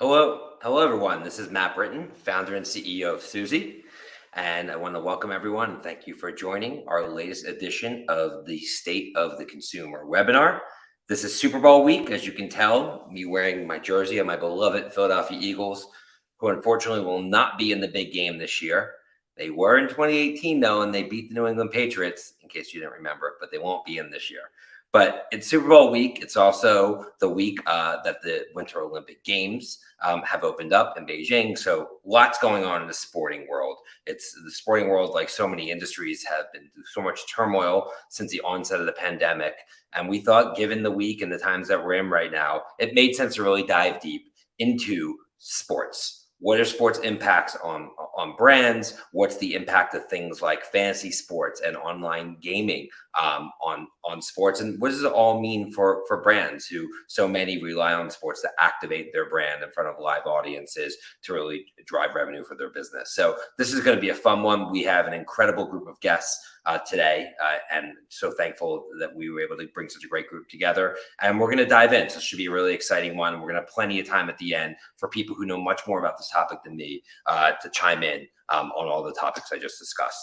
Hello, hello everyone. This is Matt Britton, founder and CEO of Suzy, and I want to welcome everyone and thank you for joining our latest edition of the State of the Consumer webinar. This is Super Bowl week, as you can tell, me wearing my jersey of my beloved Philadelphia Eagles, who unfortunately will not be in the big game this year. They were in 2018 though, and they beat the New England Patriots, in case you didn't remember, but they won't be in this year. But it's Super Bowl week. It's also the week uh, that the Winter Olympic Games um, have opened up in Beijing. So lots going on in the sporting world. It's the sporting world, like so many industries, have been through so much turmoil since the onset of the pandemic. And we thought, given the week and the times that we're in right now, it made sense to really dive deep into sports what are sports impacts on on brands? What's the impact of things like fantasy sports and online gaming um, on on sports? And what does it all mean for for brands who so many rely on sports to activate their brand in front of live audiences to really drive revenue for their business? So this is going to be a fun one. We have an incredible group of guests uh, today. Uh, and so thankful that we were able to bring such a great group together. And we're going to dive in. So it should be a really exciting one. We're going to have plenty of time at the end for people who know much more about this topic than me uh, to chime in um, on all the topics I just discussed.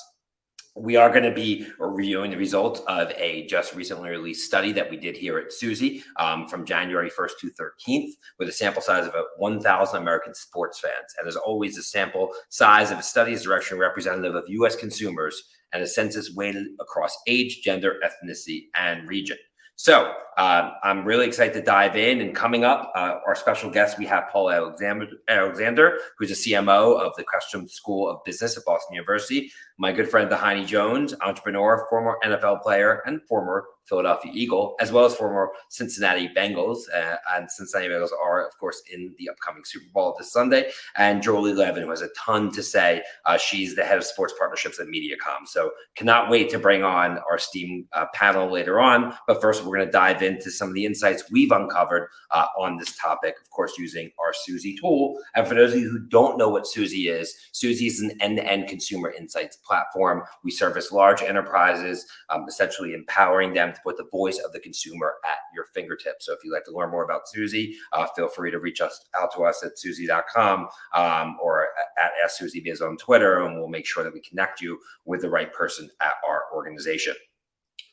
We are going to be reviewing the results of a just recently released study that we did here at Suzy um, from January 1st to 13th with a sample size of 1,000 American sports fans. And as always, the sample size of a study is directionally representative of U.S. consumers and a census weighted across age, gender, ethnicity, and region. So uh, I'm really excited to dive in. And coming up, uh, our special guest, we have Paul Alexander, who's a CMO of the Questrom School of Business at Boston University. My good friend, Dhani Jones, entrepreneur, former NFL player, and former Philadelphia Eagle, as well as former Cincinnati Bengals. Uh, and Cincinnati Bengals are, of course, in the upcoming Super Bowl this Sunday. And Julie Levin, who has a ton to say. Uh, she's the head of sports partnerships at Mediacom. So cannot wait to bring on our STEAM uh, panel later on. But first, we're going to dive into some of the insights we've uncovered uh, on this topic, of course, using our Suzy tool. And for those of you who don't know what Suzy is, Suzy is an end-to-end -end consumer insights platform. We service large enterprises, um, essentially empowering them to put the voice of the consumer at your fingertips. So if you'd like to learn more about Suzy, uh, feel free to reach us out to us at suzy.com um, or at SUzyBiz on Twitter, and we'll make sure that we connect you with the right person at our organization.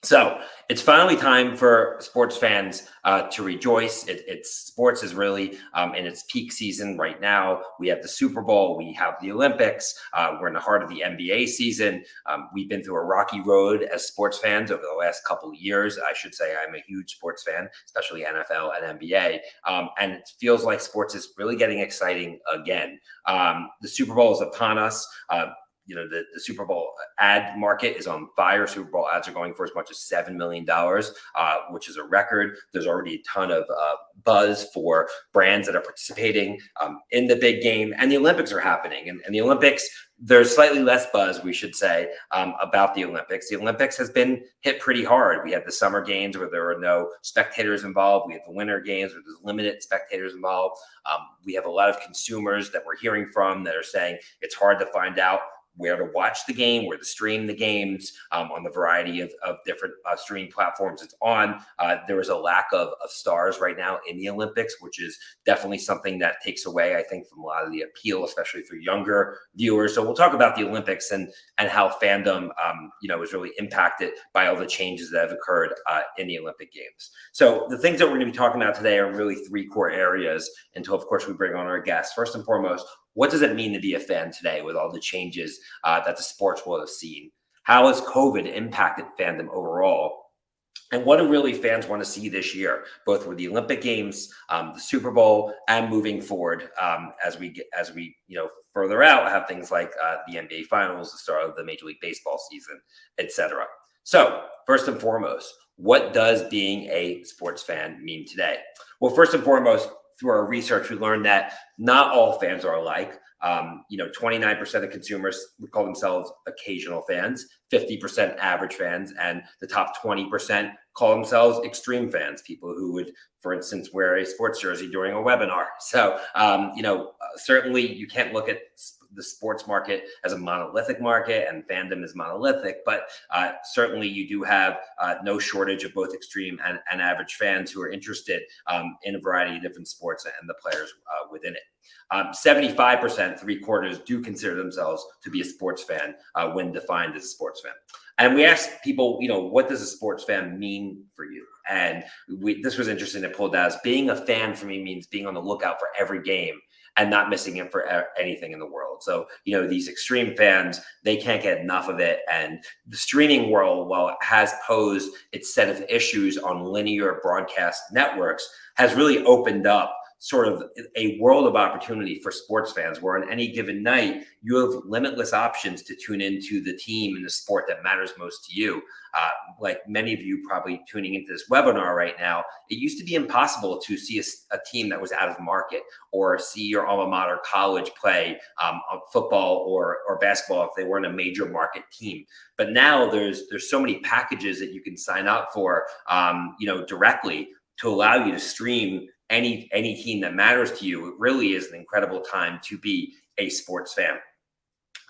So it's finally time for sports fans uh, to rejoice. It, it's sports is really um, in its peak season right now. We have the Super Bowl, we have the Olympics. Uh, we're in the heart of the NBA season. Um, we've been through a rocky road as sports fans over the last couple of years. I should say I'm a huge sports fan, especially NFL and NBA. Um, and it feels like sports is really getting exciting again. Um, the Super Bowl is upon us. Uh, you know the, the super bowl ad market is on fire. Super bowl ads are going for as much as seven million dollars uh, which is a record. There's already a ton of uh, buzz for brands that are participating um, in the big game and the olympics are happening. And, and the olympics there's slightly less buzz we should say um, about the olympics. The olympics has been hit pretty hard. We had the summer games where there were no spectators involved. We had the winter games where there's limited spectators involved. Um, we have a lot of consumers that we're hearing from that are saying it's hard to find out where to watch the game, where to stream the games um, on the variety of, of different uh, streaming platforms it's on. Uh, there is a lack of, of stars right now in the Olympics, which is definitely something that takes away, I think, from a lot of the appeal, especially for younger viewers. So we'll talk about the Olympics and and how fandom, um, you know, is really impacted by all the changes that have occurred uh, in the Olympic Games. So the things that we're going to be talking about today are really three core areas until, of course, we bring on our guests. First and foremost, what does it mean to be a fan today with all the changes uh, that the sports world has seen? How has COVID impacted fandom overall? And what do really fans want to see this year, both with the Olympic Games, um, the Super Bowl, and moving forward um, as we get, as we you know further out have things like uh, the NBA Finals, the start of the Major League Baseball season, etc. So first and foremost, what does being a sports fan mean today? Well, first and foremost, through our research, we learned that not all fans are alike. Um, you know, 29% of consumers would call themselves occasional fans, 50% average fans, and the top 20% call themselves extreme fans, people who would, for instance, wear a sports jersey during a webinar. So, um, you know, uh, certainly you can't look at the sports market as a monolithic market and fandom is monolithic, but uh, certainly you do have uh, no shortage of both extreme and, and average fans who are interested um, in a variety of different sports and the players uh, within it. Um, 75%, three quarters, do consider themselves to be a sports fan uh, when defined as a sports fan. And we asked people, you know, what does a sports fan mean for you? And we, this was interesting to pull as being a fan for me means being on the lookout for every game and not missing it for anything in the world. So, you know, these extreme fans, they can't get enough of it. And the streaming world, while it has posed its set of issues on linear broadcast networks, has really opened up sort of a world of opportunity for sports fans where on any given night you have limitless options to tune into the team and the sport that matters most to you. Uh, like many of you probably tuning into this webinar right now it used to be impossible to see a, a team that was out of market or see your alma mater college play um, football or, or basketball if they weren't a major market team. But now there's there's so many packages that you can sign up for um, you know directly to allow you to stream any any team that matters to you, it really is an incredible time to be a sports fan.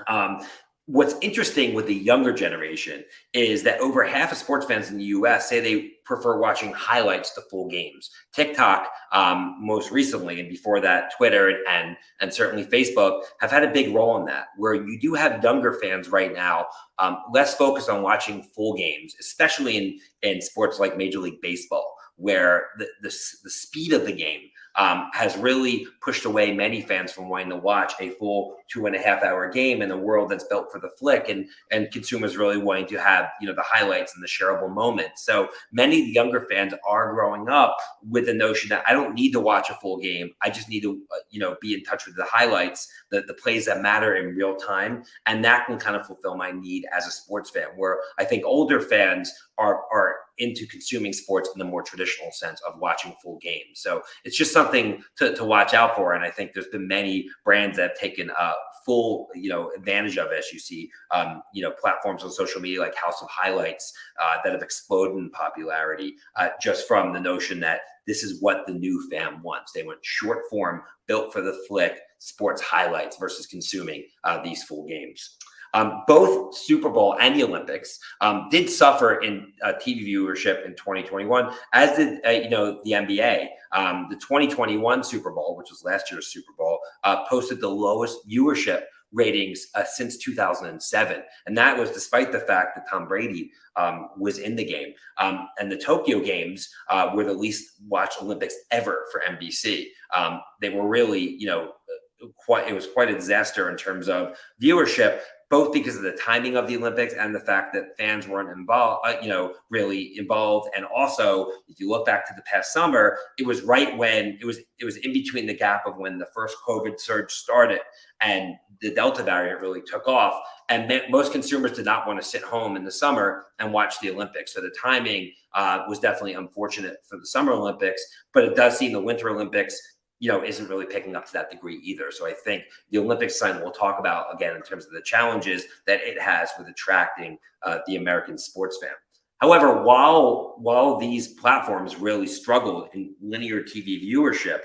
Um, what's interesting with the younger generation is that over half of sports fans in the US say they prefer watching highlights to full games. TikTok, um, most recently, and before that, Twitter and, and, certainly Facebook have had a big role in that, where you do have younger fans right now um, less focused on watching full games, especially in, in sports like Major League Baseball where the, the, the speed of the game um, has really pushed away many fans from wanting to watch a full two and a half hour game in a world that's built for the flick and and consumers really wanting to have you know the highlights and the shareable moments. So many of the younger fans are growing up with the notion that i don't need to watch a full game. I just need to uh, you know be in touch with the highlights the, the plays that matter in real time. And that can kind of fulfill my need as a sports fan where i think older fans are are into consuming sports in the more traditional sense of watching full games. So it's just something to, to watch out for. And I think there's been many brands that have taken uh, full, you know, advantage of it. As you see, um, you know, platforms on social media like House of Highlights uh, that have exploded in popularity uh, just from the notion that this is what the new fam wants. They want short form, built for the flick, sports highlights versus consuming uh, these full games. Um, both Super Bowl and the Olympics um, did suffer in uh, TV viewership in 2021, as did uh, you know the NBA. Um, the 2021 Super Bowl, which was last year's Super Bowl, uh, posted the lowest viewership ratings uh, since 2007. And that was despite the fact that Tom Brady um, was in the game. Um, and the Tokyo Games uh, were the least watched Olympics ever for NBC. Um, they were really, you know, quite, it was quite a disaster in terms of viewership both because of the timing of the Olympics and the fact that fans weren't involved, uh, you know, really involved. And also, if you look back to the past summer, it was right when it was it was in between the gap of when the first COVID surge started and the Delta variant really took off. And most consumers did not want to sit home in the summer and watch the Olympics. So the timing uh, was definitely unfortunate for the Summer Olympics, but it does seem the Winter Olympics you know, isn't really picking up to that degree either. So I think the Olympics sign we'll talk about again in terms of the challenges that it has with attracting uh, the American sports fan. However, while while these platforms really struggled in linear TV viewership,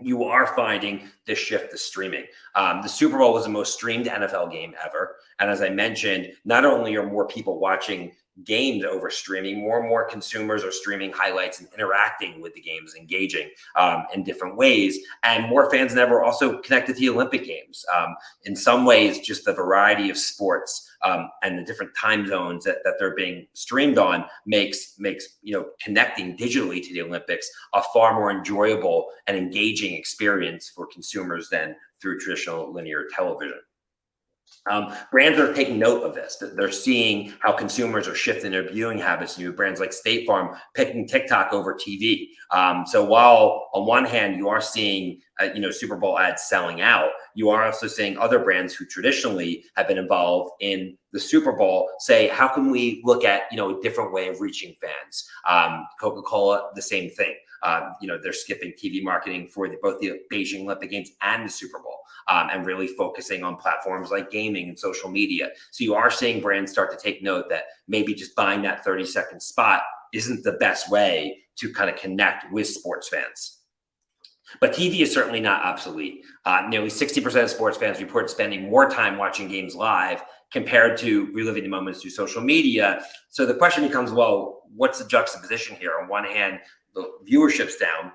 you are finding this shift to streaming. Um, the Super Bowl was the most streamed NFL game ever. And as I mentioned, not only are more people watching games over streaming. More and more consumers are streaming highlights and interacting with the games, engaging um, in different ways. And more fans than ever also connected to the Olympic Games. Um, in some ways, just the variety of sports um, and the different time zones that, that they're being streamed on makes makes you know connecting digitally to the Olympics a far more enjoyable and engaging experience for consumers than through traditional linear television. Um, brands are taking note of this. That they're seeing how consumers are shifting their viewing habits. New brands like State Farm picking TikTok over TV. Um, so while on one hand you are seeing uh, you know Super Bowl ads selling out, you are also seeing other brands who traditionally have been involved in the Super Bowl say, how can we look at you know a different way of reaching fans? Um, Coca Cola, the same thing. Um, you know they're skipping TV marketing for the, both the Beijing Olympic Games and the Super Bowl um, and really focusing on platforms like gaming and social media. So you are seeing brands start to take note that maybe just buying that 30 second spot isn't the best way to kind of connect with sports fans. But TV is certainly not obsolete. Uh, nearly 60% of sports fans report spending more time watching games live compared to reliving the moments through social media. So the question becomes, well, what's the juxtaposition here? On one hand, the viewership's down.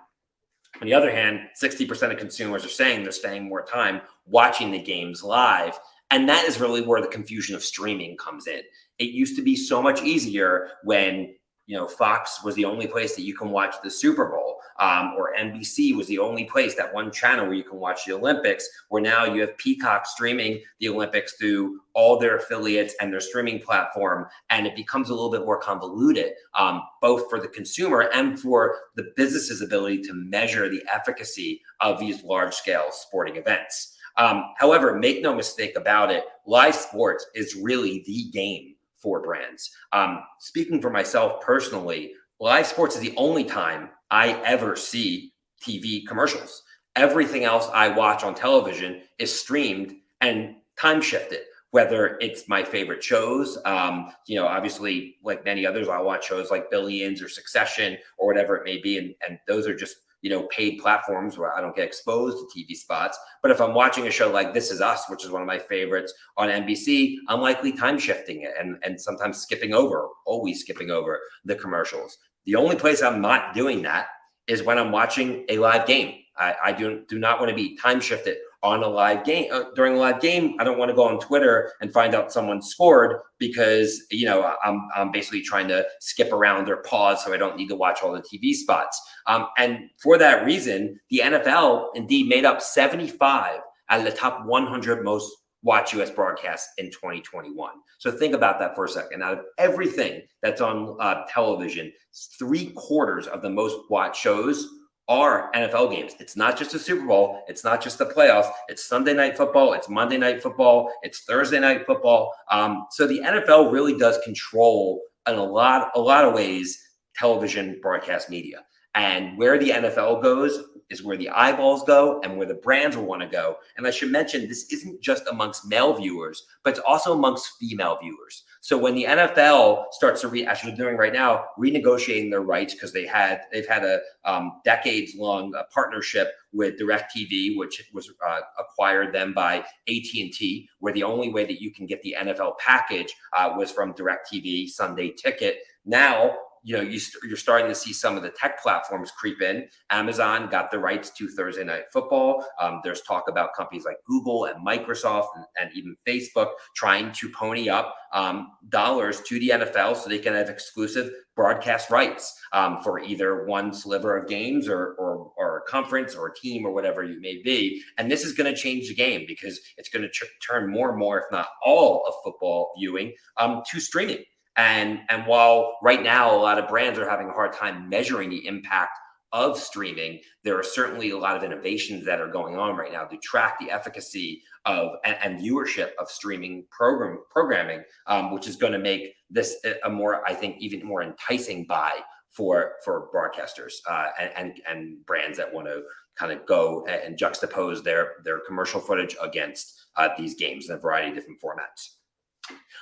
On the other hand, 60% of consumers are saying they're spending more time watching the games live. And that is really where the confusion of streaming comes in. It used to be so much easier when you know Fox was the only place that you can watch the Super Bowl, um, or NBC was the only place that one channel where you can watch the Olympics. Where now you have Peacock streaming the Olympics through all their affiliates and their streaming platform, and it becomes a little bit more convoluted, um, both for the consumer and for the business's ability to measure the efficacy of these large scale sporting events. Um, however, make no mistake about it, live sports is really the game for brands. Um, speaking for myself personally, live sports is the only time I ever see TV commercials. Everything else I watch on television is streamed and time shifted. Whether it's my favorite shows, um, you know, obviously, like many others, I watch shows like Billions or Succession or whatever it may be, and, and those are just you know, paid platforms where I don't get exposed to TV spots. But if I'm watching a show like This Is Us, which is one of my favorites on NBC, I'm likely time shifting it and, and sometimes skipping over, always skipping over the commercials. The only place I'm not doing that is when I'm watching a live game. I, I do, do not want to be time shifted on a live game uh, during a live game. I don't want to go on Twitter and find out someone scored because you know I'm I'm basically trying to skip around or pause so I don't need to watch all the TV spots. Um, and for that reason, the NFL indeed made up 75 out of the top 100 most watch US broadcasts in 2021. So think about that for a second. Out of everything that's on uh, television, three quarters of the most watched shows are NFL games. It's not just the Super Bowl. It's not just the playoffs. It's Sunday night football. It's Monday night football. It's Thursday night football. Um, so the NFL really does control in a lot, a lot of ways, television broadcast media. And where the NFL goes is where the eyeballs go and where the brands will want to go. And I should mention this isn't just amongst male viewers, but it's also amongst female viewers. So when the NFL starts to re actually doing right now, renegotiating their rights because they had they've had a um, decades long uh, partnership with DirecTV, which was uh, acquired then by AT and T, where the only way that you can get the NFL package uh, was from DirecTV Sunday Ticket. Now you know, you st- you're starting to see some of the tech platforms creep in. Amazon got the rights to Thursday Night Football. Um, there's talk about companies like Google and Microsoft and, and even Facebook trying to pony up um, dollars to the NFL so they can have exclusive broadcast rights um, for either one sliver of games or, or, or a conference or a team or whatever you may be. And this is going to change the game because it's going to tr- turn more and more, if not all, of football viewing um, to streaming. And, and while right now a lot of brands are having a hard time measuring the impact of streaming, there are certainly a lot of innovations that are going on right now to track the efficacy of and, and viewership of streaming program programming, um, which is going to make this a more, I think, even more enticing buy for for broadcasters uh, and, and and brands that want to kind of go and juxtapose their their commercial footage against uh, these games in a variety of different formats.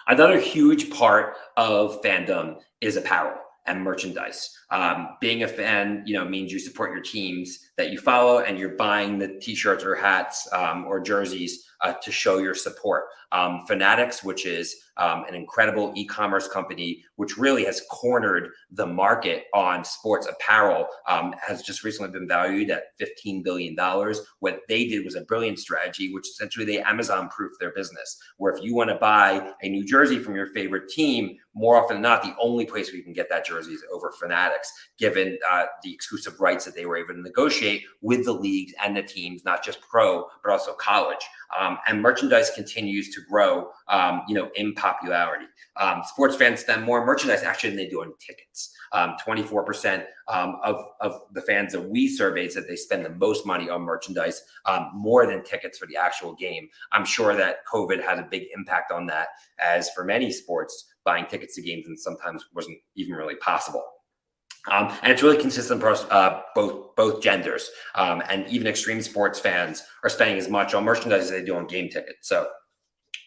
Another huge part of fandom is apparel and merchandise. Um, being a fan, you know, means you support your teams that you follow, and you're buying the t-shirts or hats um, or jerseys uh, to show your support. Um, Fanatics, which is um, an incredible e-commerce company, which really has cornered the market on sports apparel, um, has just recently been valued at $15 billion. What they did was a brilliant strategy, which essentially they Amazon-proofed their business, where if you want to buy a new jersey from your favorite team, more often than not, the only place you can get that jersey is over Fanatics, given uh, the exclusive rights that they were able to negotiate with the leagues and the teams, not just pro, but also college. Um, and merchandise continues to grow, um, you know, in popularity. Um, sports fans spend more merchandise actually than they do on tickets. 24% um, um, of, of the fans that we surveyed said they spend the most money on merchandise, um, more than tickets for the actual game. I'm sure that COVID had a big impact on that, as for many sports, buying tickets to games and sometimes wasn't even really possible. Um, and it's really consistent across uh, both both genders. Um, and even extreme sports fans are spending as much on merchandise as they do on game tickets. So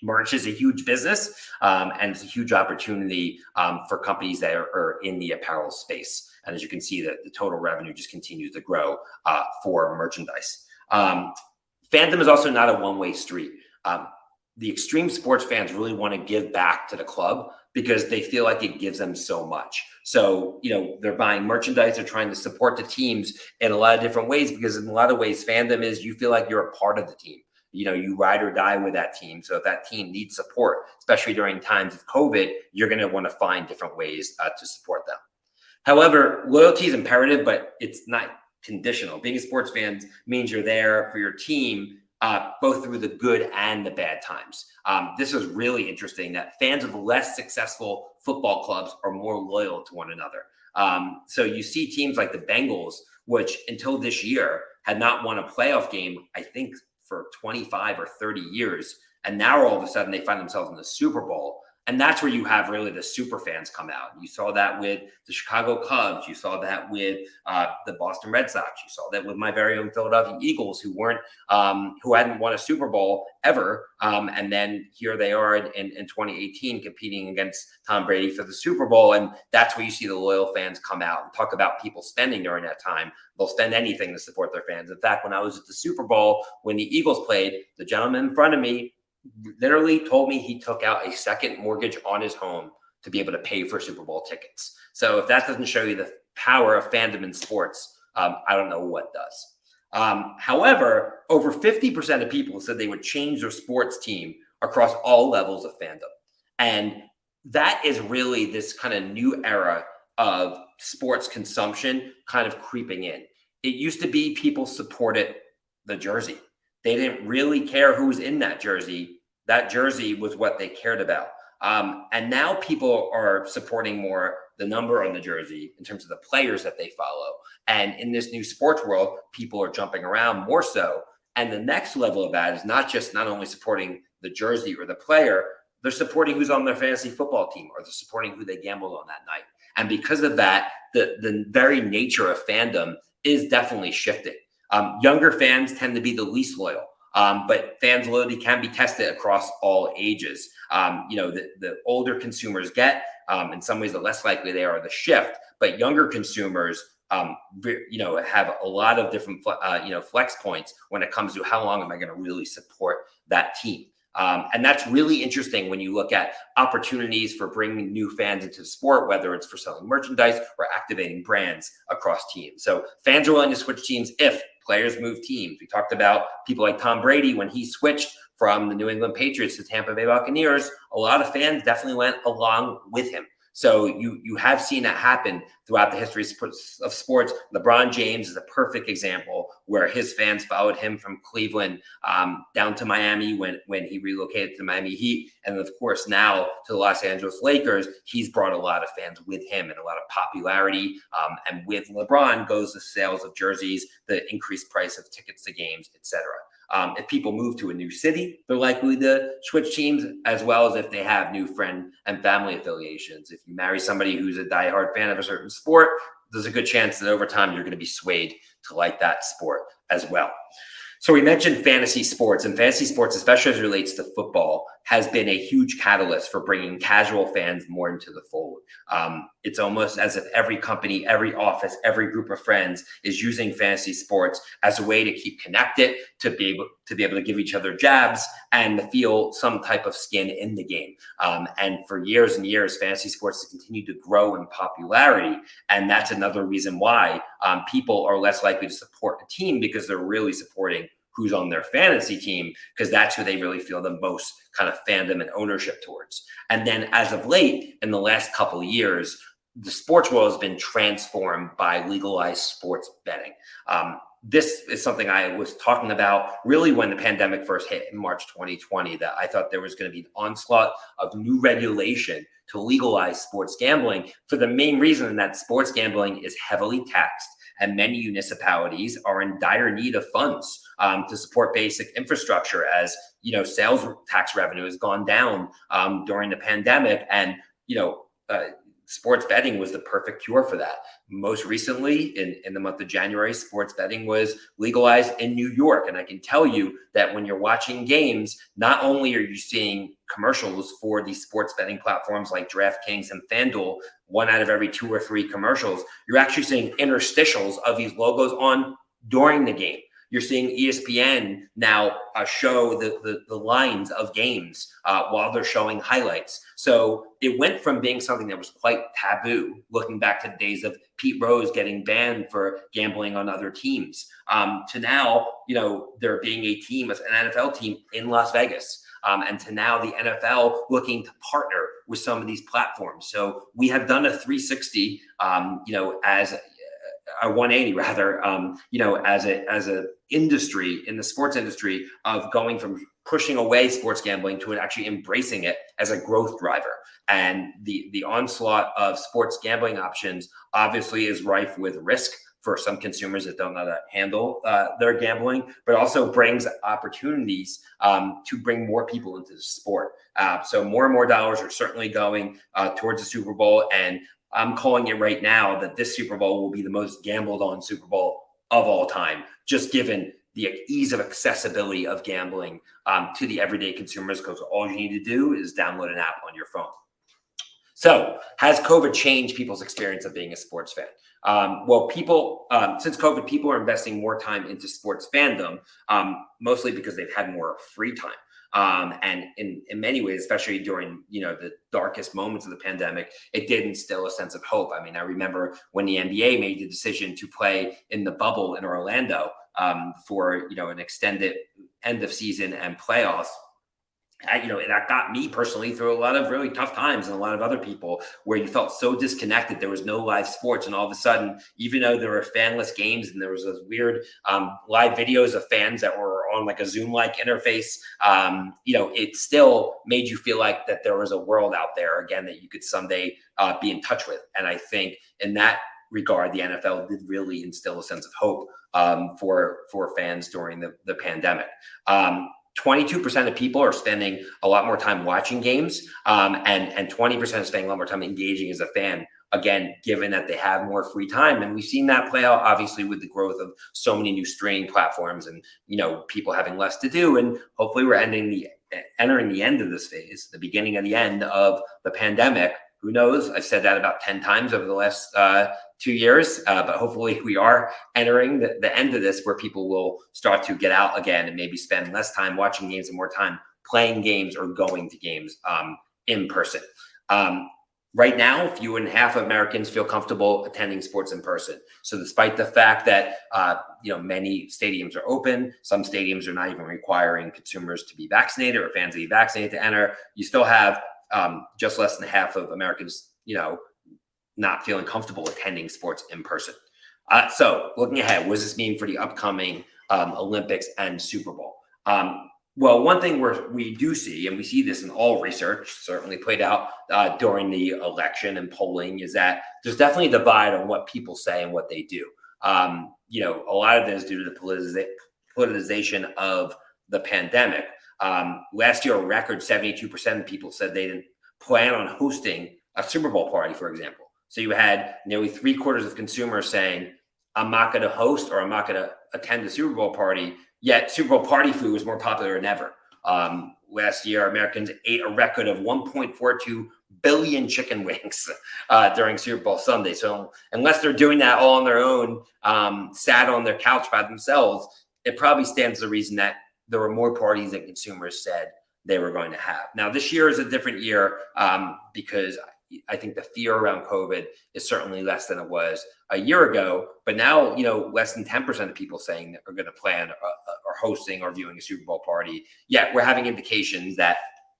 merch is a huge business um, and it's a huge opportunity um, for companies that are, are, in the apparel space. And as you can see, that the total revenue just continues to grow uh, for merchandise. Um, fandom is also not a one-way street. The extreme sports fans really want to give back to the club because they feel like it gives them so much. So, you know, they're buying merchandise, they're trying to support the teams in a lot of different ways because in a lot of ways, fandom is you feel like you're a part of the team. You know, you ride or die with that team. So if that team needs support, especially during times of COVID, you're going to want to find different ways uh, to support them. However, loyalty is imperative, but it's not conditional. Being a sports fan means you're there for your team uh, both through the good and the bad times. Um, this is really interesting that fans of less successful football clubs are more loyal to one another. Um, so you see teams like the Bengals, which until this year had not won a playoff game, I think for 25 or 30 years. And now all of a sudden they find themselves in the Super Bowl. And that's where you have really the super fans come out. You saw that with the Chicago Cubs. You saw that with uh, the Boston Red Sox. You saw that with my very own Philadelphia Eagles, who weren't, um, who hadn't won a Super Bowl ever. Um, and then here they are in, in 2018 competing against Tom Brady for the Super Bowl. And that's where you see the loyal fans come out and talk about people spending during that time. They'll spend anything to support their fans. In fact, when I was at the Super Bowl, when the Eagles played, the gentleman in front of me literally told me he took out a second mortgage on his home to be able to pay for Super Bowl tickets. So if that doesn't show you the power of fandom in sports, um, I don't know what does. Um, however, over 50% of people said they would change their sports team across all levels of fandom. And that is really this kind of new era of sports consumption kind of creeping in. It used to be people supported the jersey. They didn't really care who was in that jersey. That jersey was what they cared about. Um, and now people are supporting more the number on the jersey in terms of the players that they follow. And in this new sports world, people are jumping around more so. And the next level of that is not just not only supporting the jersey or the player, they're supporting who's on their fantasy football team or they're supporting who they gambled on that night. And because of that, the, the very nature of fandom is definitely shifting. Um, younger fans tend to be the least loyal. Um, but fans loyalty can be tested across all ages. Um, you know, the, the older consumers get, um, in some ways, the less likely they are to shift. But younger consumers, um, you know, have a lot of different, uh, you know, flex points when it comes to how long am I going to really support that team. Um, and that's really interesting when you look at opportunities for bringing new fans into the sport, whether it's for selling merchandise or activating brands across teams. So fans are willing to switch teams if players move teams. We talked about people like Tom Brady when he switched from the New England Patriots to Tampa Bay Buccaneers. A lot of fans definitely went along with him. So you you have seen that happen throughout the history of sports. LeBron James is a perfect example where his fans followed him from Cleveland um, down to Miami when when he relocated to the Miami Heat, and of course now to the Los Angeles Lakers. He's brought a lot of fans with him and a lot of popularity. Um, and with LeBron goes the sales of jerseys, the increased price of tickets to games, etc. Um, if people move to a new city, they're likely to switch teams, as well as if they have new friend and family affiliations. If you marry somebody who's a diehard fan of a certain sport, there's a good chance that over time you're going to be swayed to like that sport as well. So we mentioned fantasy sports, and fantasy sports, especially as it relates to football, has been a huge catalyst for bringing casual fans more into the fold. Um, it's almost as if every company, every office, every group of friends is using fantasy sports as a way to keep connected, to be able to be able to give each other jabs, and feel some type of skin in the game. Um, and for years and years, fantasy sports has continued to grow in popularity, and that's another reason why um, people are less likely to support a team because they're really supporting who's on their fantasy team because that's who they really feel the most kind of fandom and ownership towards. And then as of late, in the last couple of years, the sports world has been transformed by legalized sports betting. Um, this is something I was talking about really when the pandemic first hit in March 2020, that I thought there was going to be an onslaught of new regulation to legalize sports gambling for the main reason that sports gambling is heavily taxed and many municipalities are in dire need of funds um, to support basic infrastructure as you know sales tax revenue has gone down um, during the pandemic and you know uh, sports betting was the perfect cure for that. Most recently, in, in the month of January, sports betting was legalized in New York. And I can tell you that when you're watching games, not only are you seeing commercials for these sports betting platforms like DraftKings and FanDuel, one out of every two or three commercials, you're actually seeing interstitials of these logos on during the game. You're seeing ESPN now uh, show the, the, the lines of games uh, while they're showing highlights. So it went from being something that was quite taboo, looking back to the days of Pete Rose getting banned for gambling on other teams, um, to now, you know, there being a team, an NFL team in Las Vegas. Um, and to now the NFL looking to partner with some of these platforms. So we have done a 360, um, you know, as a 180 rather um, you know as a as a industry in the sports industry of going from pushing away sports gambling to actually embracing it as a growth driver and the the onslaught of sports gambling options obviously is rife with risk for some consumers that don't know how to handle uh, their gambling, but also brings opportunities um, to bring more people into the sport. Uh, so more and more dollars are certainly going uh, towards the Super Bowl, and I'm calling it right now that this Super Bowl will be the most gambled on Super Bowl of all time, just given the ease of accessibility of gambling um, to the everyday consumers, because all you need to do is download an app on your phone. So, has COVID changed people's experience of being a sports fan? Um, well, people, um, since COVID, people are investing more time into sports fandom, um, mostly because they've had more free time. Um, and in, in many ways, especially during you know the darkest moments of the pandemic, it did instill a sense of hope. I mean, I remember when the NBA made the decision to play in the bubble in Orlando um, for you know an extended end of season and playoffs you know, that got me personally through a lot of really tough times and a lot of other people where you felt so disconnected. There was no live sports. And all of a sudden, even though there were fanless games and there was those weird um, live videos of fans that were on like a Zoom like interface, um, you know, it still made you feel like that there was a world out there again that you could someday uh, be in touch with. And I think in that regard, the NFL did really instill a sense of hope um, for for fans during the, the pandemic. Um, 22% of people are spending a lot more time watching games um, and, and 20% are spending a lot more time engaging as a fan again given that they have more free time. And we've seen that play out obviously with the growth of so many new streaming platforms and you know people having less to do. And hopefully we're ending the entering the end of this phase the beginning of the end of the pandemic. Who knows? I've said that about 10 times over the last uh, two years, uh, but hopefully we are entering the, the end of this where people will start to get out again and maybe spend less time watching games and more time playing games or going to games um, in person. Um, right now, fewer than half of Americans feel comfortable attending sports in person. So, despite the fact that uh, you know many stadiums are open, some stadiums are not even requiring consumers to be vaccinated or fans to be vaccinated to enter. You still have um, just less than half of Americans, you know, not feeling comfortable attending sports in person. Uh, so, looking ahead, what does this mean for the upcoming um, Olympics and Super Bowl? Um, well, one thing we we do see, and we see this in all research, certainly played out uh, during the election and polling, is that there's definitely a divide on what people say and what they do. Um, you know, a lot of this is due to the politicization of the pandemic. Um, last year, a record 72% of people said they didn't plan on hosting a Super Bowl party, for example. So you had nearly three quarters of consumers saying, I'm not going to host or I'm not going to attend the Super Bowl party. Yet Super Bowl party food was more popular than ever. Um, last year, Americans ate a record of 1.42 billion chicken wings uh, during Super Bowl Sunday. So unless they're doing that all on their own, um, sat on their couch by themselves, it probably stands to reason that there were more parties than consumers said they were going to have. Now, this year is a different year um, because I think the fear around COVID is certainly less than it was a year ago. But now, you know, less than 10% of people saying that are going to plan or, or hosting or viewing a Super Bowl party. Yet we're having indications that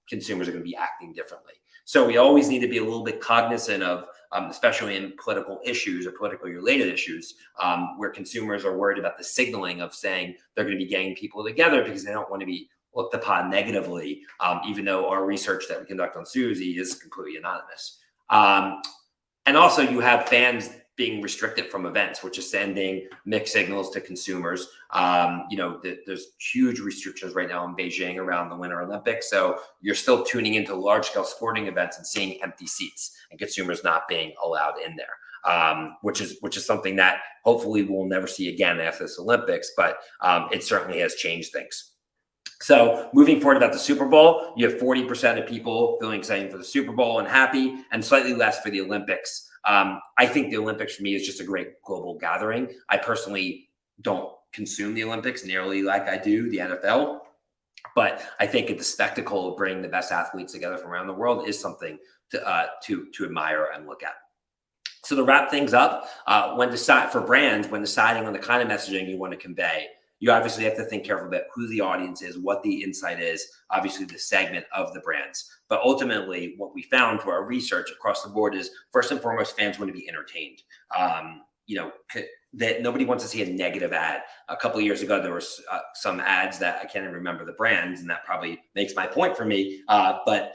consumers are going to be acting differently. So we always need to be a little bit cognizant of, um, especially in political issues or politically related issues, um, where consumers are worried about the signaling of saying they're going to be getting people together because they don't want to be looked upon negatively, um, even though our research that we conduct on Suzy is completely anonymous. Um, and also, you have fans being restricted from events, which is sending mixed signals to consumers. Um, you know, th- there's huge restrictions right now in Beijing around the Winter Olympics. So you're still tuning into large scale sporting events and seeing empty seats and consumers not being allowed in there. Um, which is which is something that hopefully we'll never see again after this Olympics, but um, it certainly has changed things. So moving forward about the Super Bowl, you have 40% of people feeling excited for the Super Bowl and happy, and slightly less for the Olympics. Um, I think the Olympics for me is just a great global gathering. I personally don't consume the Olympics nearly like I do the NFL, but I think the spectacle of bringing the best athletes together from around the world is something to uh, to to admire and look at. So to wrap things up, uh, when decide for brands, when deciding on the kind of messaging you want to convey, you obviously have to think careful about who the audience is, what the insight is, obviously the segment of the brands. But ultimately, what we found through our research across the board is first and foremost, fans want to be entertained. Um, you know, that nobody wants to see a negative ad. A couple of years ago, there was uh, some ads that I can't even remember the brands, and that probably makes my point for me. Uh, but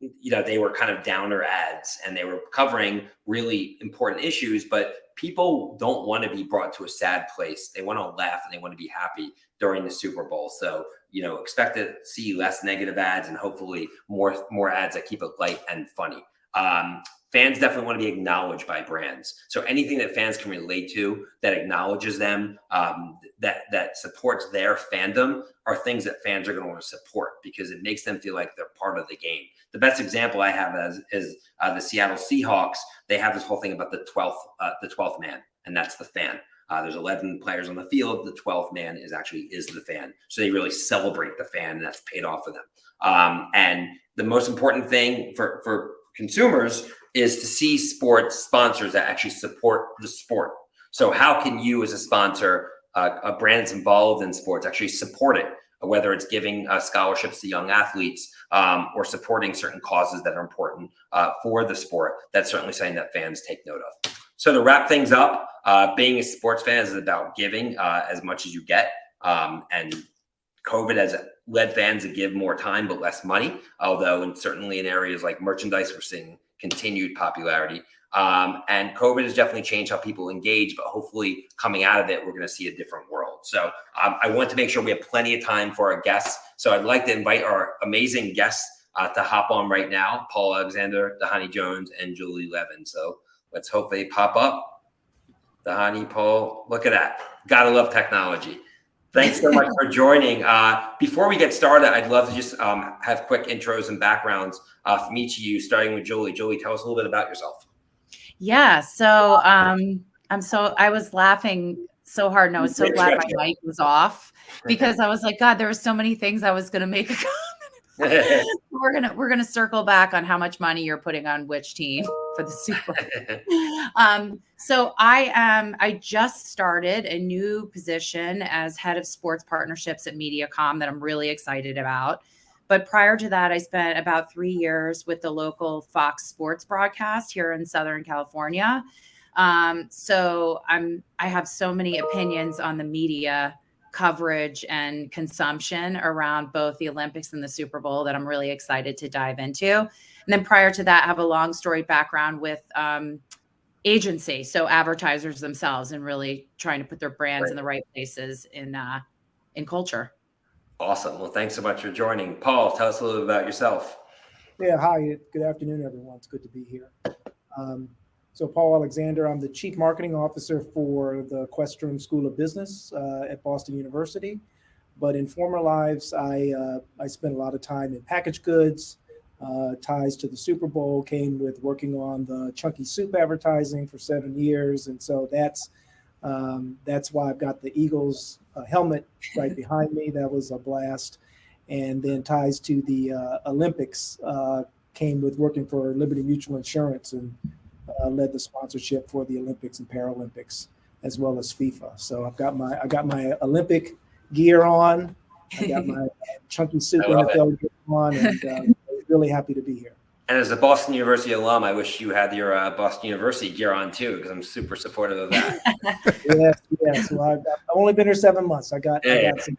you know, they were kind of downer ads, and they were covering really important issues, but people don't want to be brought to a sad place. They want to laugh and they want to be happy during the Super Bowl. So, you know, expect to see less negative ads and hopefully more more ads that keep it light and funny. Um, fans definitely want to be acknowledged by brands. So anything that fans can relate to that acknowledges them, um, that that supports their fandom, are things that fans are going to want to support because it makes them feel like they're part of the game. The best example I have is, is uh, the Seattle Seahawks. They have this whole thing about the twelfth uh, the twelfth man, and that's the fan. Uh, there's 11 players on the field. The 12th man is actually is the fan. So they really celebrate the fan, and that's paid off for them. Um, and the most important thing for for consumers is to see sports sponsors that actually support the sport. So how can you as a sponsor, uh, a brand that's involved in sports, actually support it? Whether it's giving uh, scholarships to young athletes um, or supporting certain causes that are important uh, for the sport, that's certainly something that fans take note of. So to wrap things up, uh, being a sports fan is about giving uh, as much as you get. Um, and COVID has led fans to give more time but less money. Although, and certainly in areas like merchandise, we're seeing continued popularity. Um, and COVID has definitely changed how people engage, but hopefully coming out of it, we're going to see a different world. So um, I want to make sure we have plenty of time for our guests. So I'd like to invite our amazing guests uh, to hop on right now, Paul Alexander, Dhani Jones, and Julie Levin. So let's hope they pop up. Dhani, Paul, look at that. Gotta love technology. Thanks so much for joining. Uh, before we get started, I'd love to just um, have quick intros and backgrounds uh, from each of you, starting with Julie. Julie, tell us a little bit about yourself. Yeah, so um, I'm so I was laughing so hard, and I was so glad my mic was off because I was like, God, there were so many things I was going to make a we're gonna we're gonna circle back on how much money you're putting on which team for the Super. um, so I am I just started a new position as head of sports partnerships at MediaCom that I'm really excited about. But prior to that, I spent about three years with the local Fox Sports broadcast here in Southern California. Um, so I'm I have so many opinions on the media coverage and consumption around both the Olympics and the Super Bowl that I'm really excited to dive into. And then prior to that, I have a long story background with um, agency, so advertisers themselves, and really trying to put their brands right. in the right places in uh, in culture. Awesome. Well, thanks so much for joining, Paul. Tell us a little bit about yourself. Yeah. Hi. Good afternoon, everyone. It's good to be here. Um, so Paul Alexander, I'm the Chief Marketing Officer for the Questrom School of Business uh, at Boston University. But in former lives, I, uh, I spent a lot of time in packaged goods, uh, ties to the Super Bowl, came with working on the Chunky Soup advertising for seven years. And so that's, um, that's why I've got the Eagles uh, helmet right behind me. That was a blast. And then ties to the uh, Olympics uh, came with working for Liberty Mutual Insurance and uh, led the sponsorship for the Olympics and Paralympics, as well as FIFA. So I've got my I got my Olympic gear on. I got my chunky soup NFL gear on, and uh, really happy to be here. And as a Boston University alum, I wish you had your uh, Boston University gear on too, because I'm super supportive of that. yes, yes. Well, I've, I've, only been here seven months. I got, yeah, I got yeah. some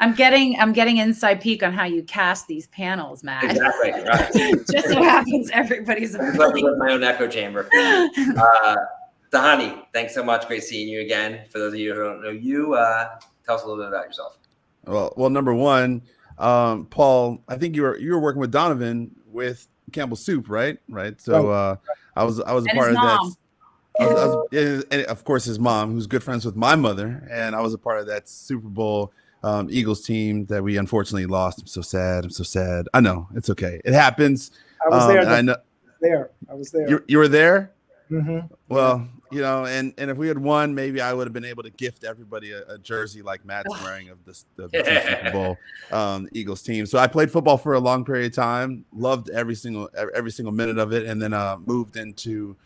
I'm getting I'm getting inside peek on how you cast these panels, Matt. Exactly. Right. Just so happens everybody's with my own echo chamber. Uh, Dhani, thanks so much. Great seeing you again. For those of you who don't know you, uh, tell us a little bit about yourself. Well, well, number one, um, Paul, I think you were you were working with Donovan with Campbell Soup, right? Right. So uh, I was I was a And part of mom. that. I was, I was, and- and of course, his mom, who's good friends with my mother, and I was a part of that Super Bowl um, Eagles team that we unfortunately lost. I'm so sad. I'm so sad. I know it's okay. It happens. I was Um, there. I know there. I was there. you, you were there. hmm Well, you know, and and if we had won, maybe I would have been able to gift everybody a, a jersey like Matt's wearing of this the, the two Super Bowl um, Eagles team. So I played football for a long period of time, loved every single every single minute of it, and then uh, moved into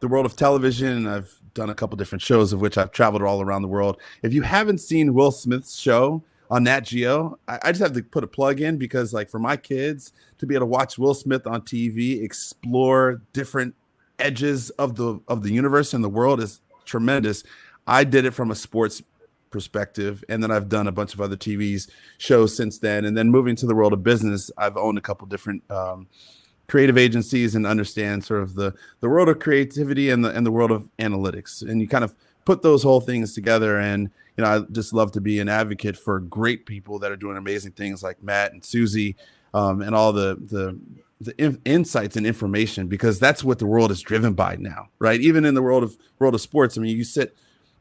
the world of television. I've done a couple different shows of which I've traveled all around the world. If you haven't seen Will Smith's show on Nat Geo, I, I just have to put a plug in because, like, for my kids to be able to watch Will Smith on TV, explore different edges of the of the universe and the world is tremendous. I did it from a sports perspective, and then I've done a bunch of other TVs shows since then. And then moving to the world of business, I've owned a couple different um, creative agencies and understand sort of the the world of creativity and the and the world of analytics. And you kind of put those whole things together. And you know, I just love to be an advocate for great people that are doing amazing things like Matt and Susie, um, and all the the the in- insights and information because that's what the world is driven by now, right? Even in the world of world of sports, I mean, you sit,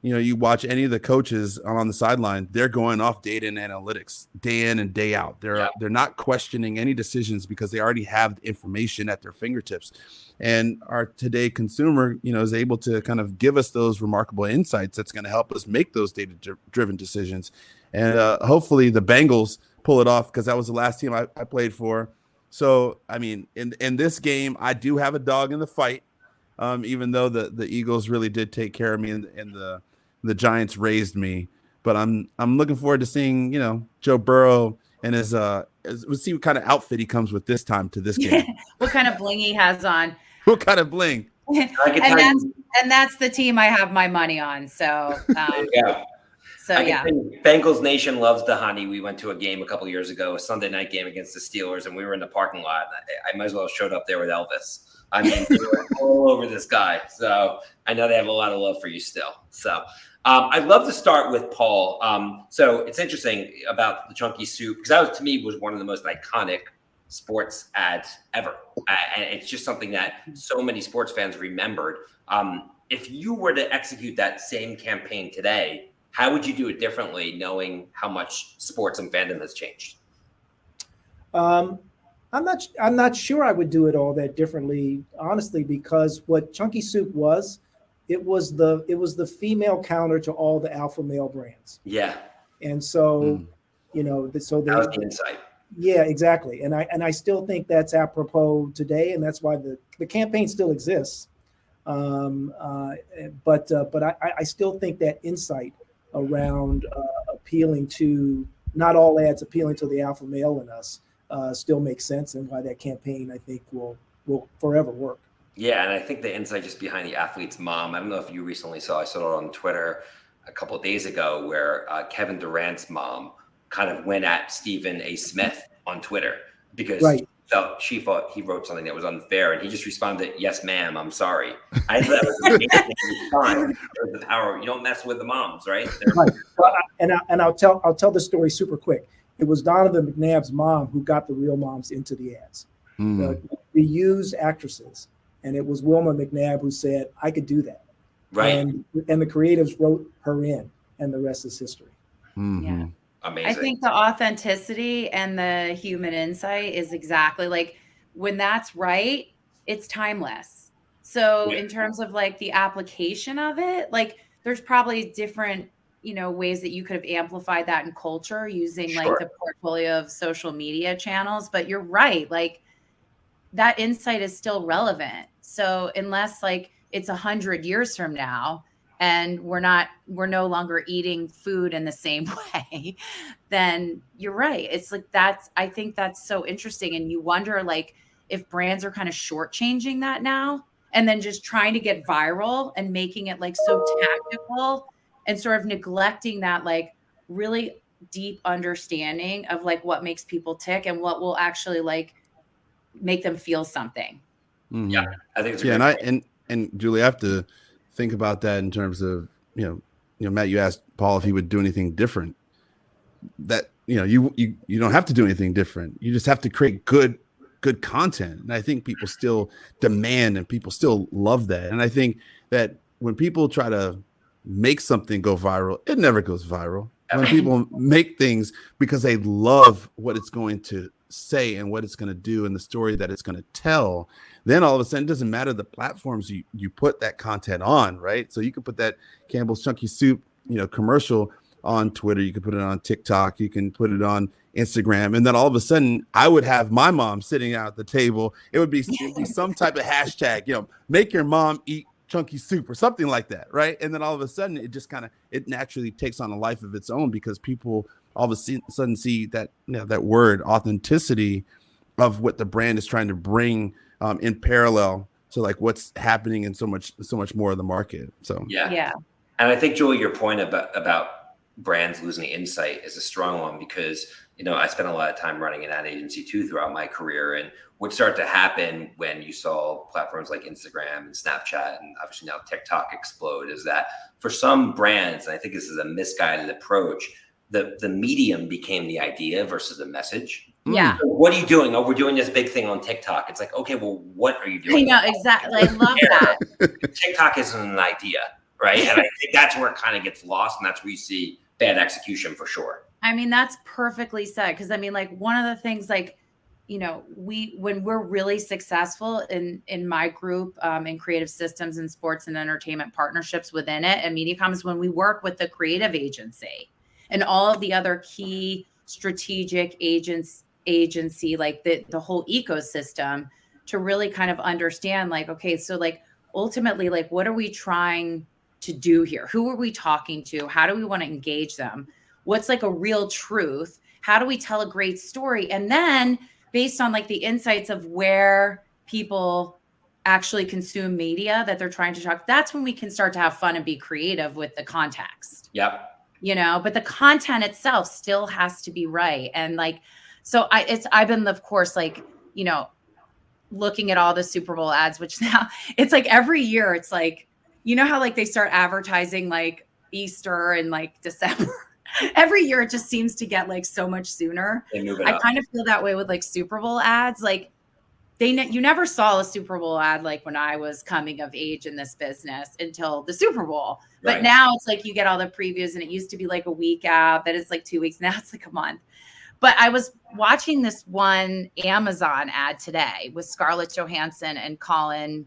you know, you watch any of the coaches on the sideline, they're going off data and analytics day in and day out. They're Yeah. they're not questioning any decisions because they already have the information at their fingertips. And our today consumer, you know, is able to kind of give us those remarkable insights that's going to help us make those data driven decisions. And uh, hopefully the Bengals pull it off because that was the last team I, I played for. So I mean, in in this game, I do have a dog in the fight. Um, even though the the Eagles really did take care of me and, and the the Giants raised me, but I'm I'm looking forward to seeing you know Joe Burrow and his uh his, we'll see what kind of outfit he comes with this time to this game. what kind of bling he has on. what kind of bling? And that's and that's the team I have my money on. So there um, you go. so I yeah. Bengals Nation loves the Dhani. We went to a game a couple years ago, a Sunday night game against the Steelers, and we were in the parking lot. I, I might as well have showed up there with Elvis. I mean, all over this guy. So I know they have a lot of love for you still. So um, I'd love to start with Paul. Um, so it's interesting about the chunky soup because that was to me was one of the most iconic sports ads ever. And it's just something that so many sports fans remembered. Um, if you were to execute that same campaign today, how would you do it differently, knowing how much sports and fandom has changed? Um, I'm not. I'm not sure I would do it all that differently, honestly, because what Chunky Soup was, it was the it was the female counter to all the alpha male brands, Yeah, and so Mm. you know, so that was the insight. yeah, exactly, and I and I still think that's apropos today, and that's why the the campaign still exists. Um, uh, but uh, but I, I- I still think that insight around uh, appealing to not all ads appealing to the alpha male in us uh, still makes sense, and why that campaign I think will will forever work. Yeah, and I think the insight just behind the athlete's mom. I don't know if you recently saw. I saw it on Twitter a couple of days ago, where uh, Kevin Durant's mom kind of went at Stephen A. Smith on Twitter because Right. felt she thought he wrote something that was unfair, and he just responded, "Yes, ma'am, I'm sorry." I thought that was amazing response. It was the power. You don't mess with the moms, right? Right. Well, I- and I, and I'll tell I'll tell the story super quick. It was Donovan McNabb's mom who got the real moms into the ads. Mm. Uh, we used actresses, and it was Wilma McNabb who said, "I could do that." right. And and the creatives wrote her in, and the rest is history. Mhm. Yeah. Amazing. I think the authenticity and the human insight is exactly like when that's right, it's timeless. So Yeah. in terms of like the application of it, like there's probably different, you know, ways that you could have amplified that in culture using Sure. like the portfolio of social media channels, but you're right, like that insight is still relevant. So unless like it's a hundred years from now and we're not we're no longer eating food in the same way then you're right it's like that's i think that's so interesting and you wonder like if brands are kind of shortchanging that now and then just trying to get viral and making it like so tactical and sort of neglecting that like really deep understanding of like what makes people tick and what will actually like make them feel something Mhm. Yeah. I think it's yeah, great and I and and Julie, I have to think about that in terms of you know, you know, Matt, you asked Paul if he would do anything different. That you know, you you you don't have to do anything different. You just have to create good good content, and I think people still demand and people still love that. And I think that when people try to make something go viral, it never goes viral. When people make things because they love what it's going to say and what it's going to do and the story that it's going to tell, then all of a sudden it doesn't matter the platforms you, you put that content on, right? So you can put that Campbell's Chunky Soup, you know, commercial on Twitter, you can put it on TikTok, you can put it on Instagram, and then all of a sudden I would have my mom sitting out at the table. It would be, it would be some type of hashtag, you know, make your mom eat chunky soup or something like that, right? And then all of a sudden, it just kind of it naturally takes on a life of its own because people all of a sudden see that you know that word authenticity of what the brand is trying to bring um, in parallel to like what's happening in so much so much more of the market. So yeah, Yeah. And I think Julie, your point about about brands losing insight is a strong one because you know I spent a lot of time running an ad agency too throughout my career, and what started to happen when you saw platforms like Instagram and Snapchat and obviously now TikTok explode is that for some brands, and I think this is a misguided approach, the the medium became the idea versus the message. Mm. Yeah. So what are you doing? Oh, we're doing this big thing on TikTok. It's like, okay, well, what are you doing? I know exactly. I love that. TikTok isn't an idea, right? And I think that's where it kind of gets lost, and that's where you see bad execution for sure. I mean, that's perfectly said. Because I mean, like one of the things, like you know, we when we're really successful in in my group um, in creative systems and sports and entertainment partnerships within it, and MediaCom is when we work with the creative agency and all of the other key strategic agents agency, like the the whole ecosystem, to really kind of understand, like, okay, so like ultimately, like, what are we trying to do here? Who are we talking to? How do we want to engage them? What's like a real truth? How do we tell a great story? And then based on like the insights of where people actually consume media that they're trying to talk, that's when we can start to have fun and be creative with the context Yep. you know but the content itself still has to be right and like so i it's i've been of course like you know looking at all the super bowl ads which now it's like every year it's like you know how like they start advertising like easter and like december every year it just seems to get like so much sooner They move it I up. kind of feel that way with like Super Bowl ads. Like they, ne- you never saw a Super Bowl ad like when I was coming of age in this business until the Super Bowl. But now it's like you get all the previews, and it used to be like a week out. That it's like two weeks. Now it's like a month. But I was watching this one Amazon ad today with Scarlett Johansson and Colin.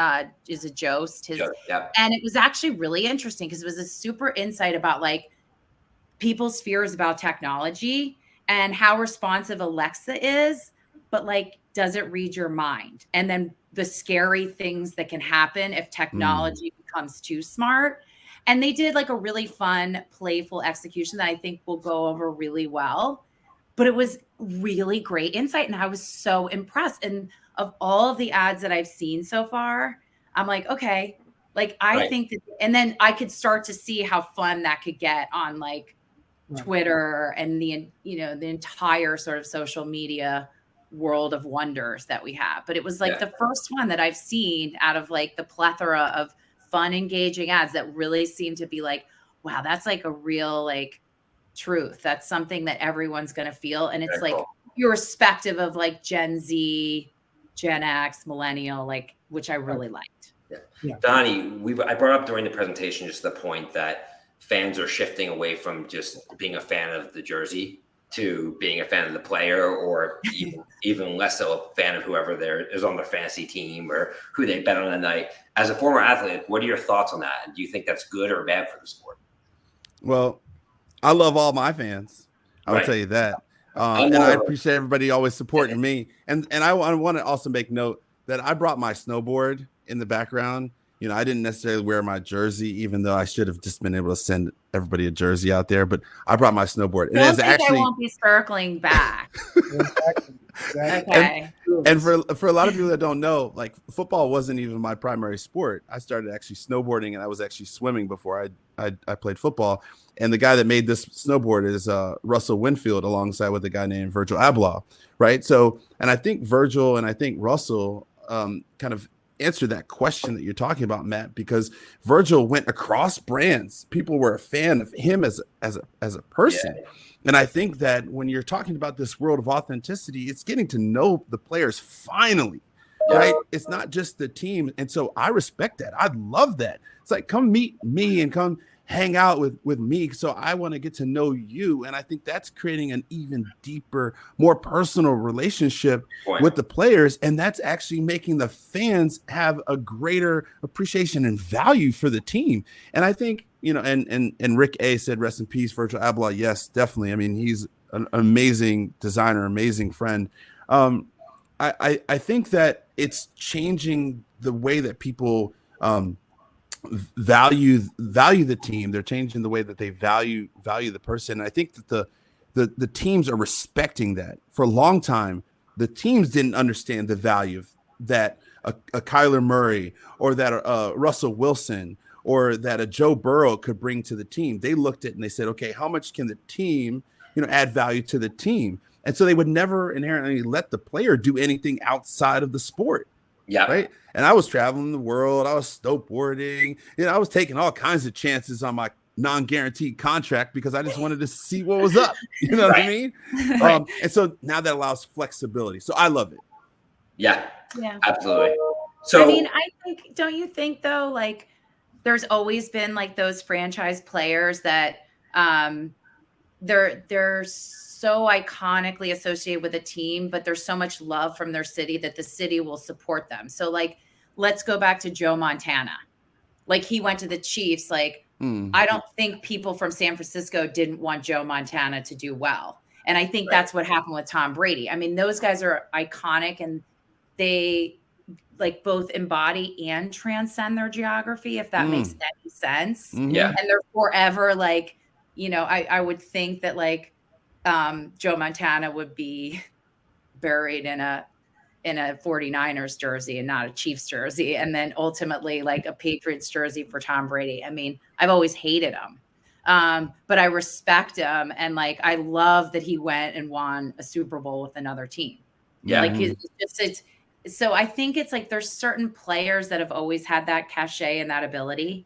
Uh, is a Jost? His Sure. Yep. and it was actually really interesting because it was a super insight about like people's fears about technology and how responsive Alexa is, but like, does it read your mind? And then the scary things that can happen if technology becomes too smart. And they did like a really fun, playful execution that I think will go over really well. But it was really great insight. And I was so impressed. And of all of the ads that I've seen so far, I'm like, okay, like I Right. think that, and then I could start to see how fun that could get on like Right. Twitter and the you know the entire sort of social media world of wonders that we have. But it was like Yeah. the first one that I've seen out of like the plethora of fun, engaging ads that really seem to be like, wow, that's like a real like truth. That's something that everyone's gonna feel, and it's Very like cool. irrespective of like Gen Z, Gen X, Millennial, like which I really liked. Yeah. Dhani, we I brought up during the presentation just the point that fans are shifting away from just being a fan of the jersey to being a fan of the player, or even, even less so a fan of whoever there is on their fantasy team or who they bet on the night. As a former athlete, what are your thoughts on that? Do you think that's good or bad for the sport? Well, I love all my fans. I will Right. tell you that. I Um, and I appreciate everybody always supporting me. And and I, want to also make note that I brought my snowboard in the background. You know, I didn't necessarily wear my jersey, even though I should have just been able to send everybody a jersey out there. But I brought my snowboard. It Don't is think I won't be circling back. Exactly. exactly. Okay. and for for a lot of people that don't know, like football wasn't even my primary sport. I started actually snowboarding and I was actually swimming before I I, I played football. And the guy that made this snowboard is uh, Russell Winfield, alongside with a guy named Virgil Abloh, right? So, and I think Virgil and I think Russell um, kind of answer that question that you're talking about, Matt, because Virgil went across brands. People were a fan of him as a, as a as a person. Yeah. And I think that when you're talking about this world of authenticity, it's getting to know the players finally. Yeah. Right. It's not just the team. And so I respect that. I love that. It's like come meet me and come hang out with with me so i want to get to know you and i think that's creating an even deeper more personal relationship with the players and that's actually making the fans have a greater appreciation and value for the team and i think you know and and and rick a said rest in peace virgil abloh yes definitely i mean he's an amazing designer amazing friend um i i, think that it's changing the way that people um value value the team. They're changing the way that they value value the person. And I think that the the the teams are respecting that. For a long time, the teams didn't understand the value that a, a Kyler Murray or that a, Russell Wilson or that a Joe Burrow could bring to the team. They looked at it and they said, okay, how much can the team, you know, add value to the team? And so they would never inherently let the player do anything outside of the sport. Yeah. Right. And I was traveling the world. I was snowboarding. You know, I was taking all kinds of chances on my non-guaranteed contract because I just wanted to see what was up. You know right. what I mean? Right. Um, and so now that allows flexibility. So I love it. Yeah. Yeah. Absolutely. So I mean, I think don't you think though, like there's always been like those franchise players that um they're there's so iconically associated with a team, but there's so much love from their city that the city will support them. So like, let's go back to Joe Montana. Like he went to the Chiefs. Like mm. I don't think people from San Francisco didn't want Joe Montana to do well. And I think right. that's what happened with Tom Brady. I mean, those guys are iconic and they like both embody and transcend their geography, if that mm. makes any sense. Mm-hmm. Yeah. And they're forever like, you know, I, I would think that like um, Joe Montana would be buried in a in a 49ers jersey and not a Chiefs jersey and then ultimately like a Patriots jersey for Tom Brady. I mean, I've always hated him. Um, but I respect him and like I love that he went and won a Super Bowl with another team. Yeah. Like it's just it's so I think it's like there's certain players that have always had that cachet and that ability.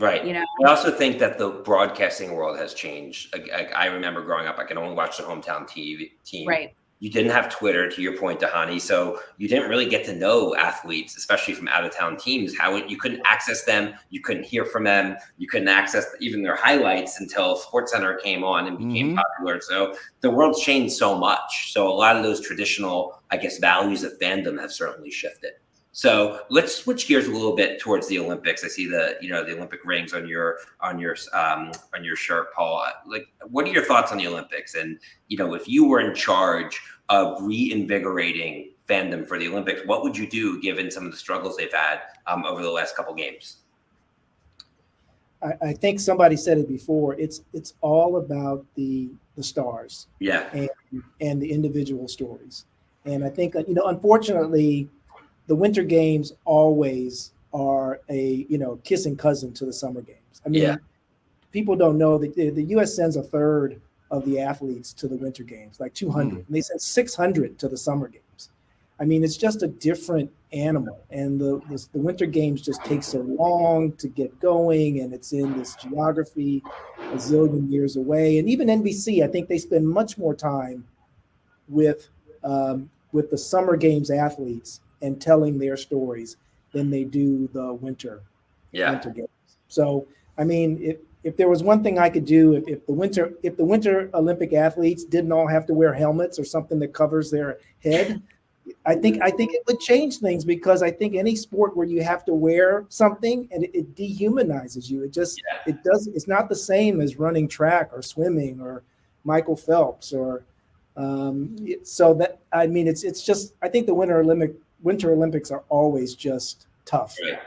Right. You know, I also think that the broadcasting world has changed. I, I, remember growing up, I could only watch the hometown TV team. Right. You didn't have Twitter, to your point, Dhani. So you didn't really get to know athletes, especially from out of town teams. How it, you couldn't access them, you couldn't hear from them, you couldn't access even their highlights until Sports Center came on and became mm-hmm. popular. So the world's changed so much. So a lot of those traditional, I guess, values of fandom have certainly shifted. So let's switch gears a little bit towards the Olympics. I see the you know the Olympic rings on your on your um, on your shirt, Paul. Like, what are your thoughts on the Olympics? And you know, if you were in charge of reinvigorating fandom for the Olympics, what would you do given some of the struggles they've had um, over the last couple games? I, I, think somebody said it before. It's it's all about the the stars, yeah, and and the individual stories. And I think you know, unfortunately the winter games always are a you know kissing cousin to the summer games. I mean, yeah. people don't know that the, the, U.S. sends a third of the athletes to the winter games, like 200, mm. and they send 600 to the summer games. I mean, it's just a different animal, and the, the the winter games just take so long to get going, and it's in this geography a zillion years away. And even NBC, I think they spend much more time with um, with the summer games athletes and telling their stories than they do the winter yeah. winter games. So I mean, if if there was one thing I could do, if, if the winter if the winter Olympic athletes didn't all have to wear helmets or something that covers their head, I think I think it would change things because I think any sport where you have to wear something and it, it dehumanizes you. It just yeah. it does it's not the same as running track or swimming or Michael Phelps or um, so that I mean it's it's just I think the Winter Olympic Winter Olympics are always just tough. Right.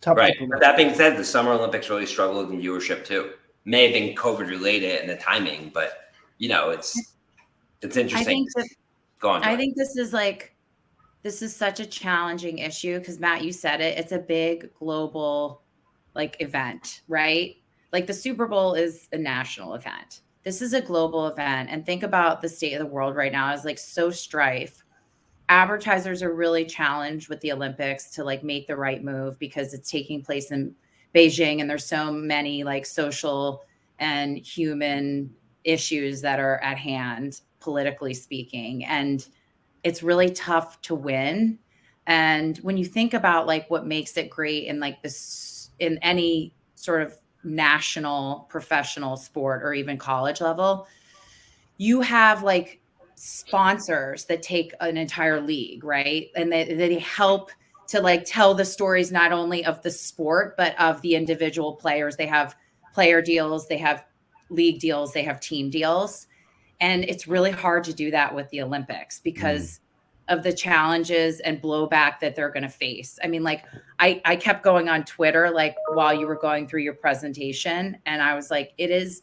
Tough. Right. But that being said, the Summer Olympics really struggled in viewership too. May have been COVID related and the timing, but you know, it's it's interesting. I think, that, Go on. I think this is like this is such a challenging issue because Matt, you said it. It's a big global like event, right? Like the Super Bowl is a national event. This is a global event. And think about the state of the world right now is like so strife advertisers are really challenged with the Olympics to like make the right move because it's taking place in Beijing and there's so many like social and human issues that are at hand politically speaking and it's really tough to win. And when you think about like what makes it great in like this in any sort of national professional sport or even college level you have like sponsors that take an entire league, right? And they, they help to like tell the stories not only of the sport, but of the individual players. They have player deals, they have league deals, they have team deals. And it's really hard to do that with the Olympics because mm. of the challenges and blowback that they're going to face. I mean, like I, I kept going on Twitter, like while you were going through your presentation, and I was like, it is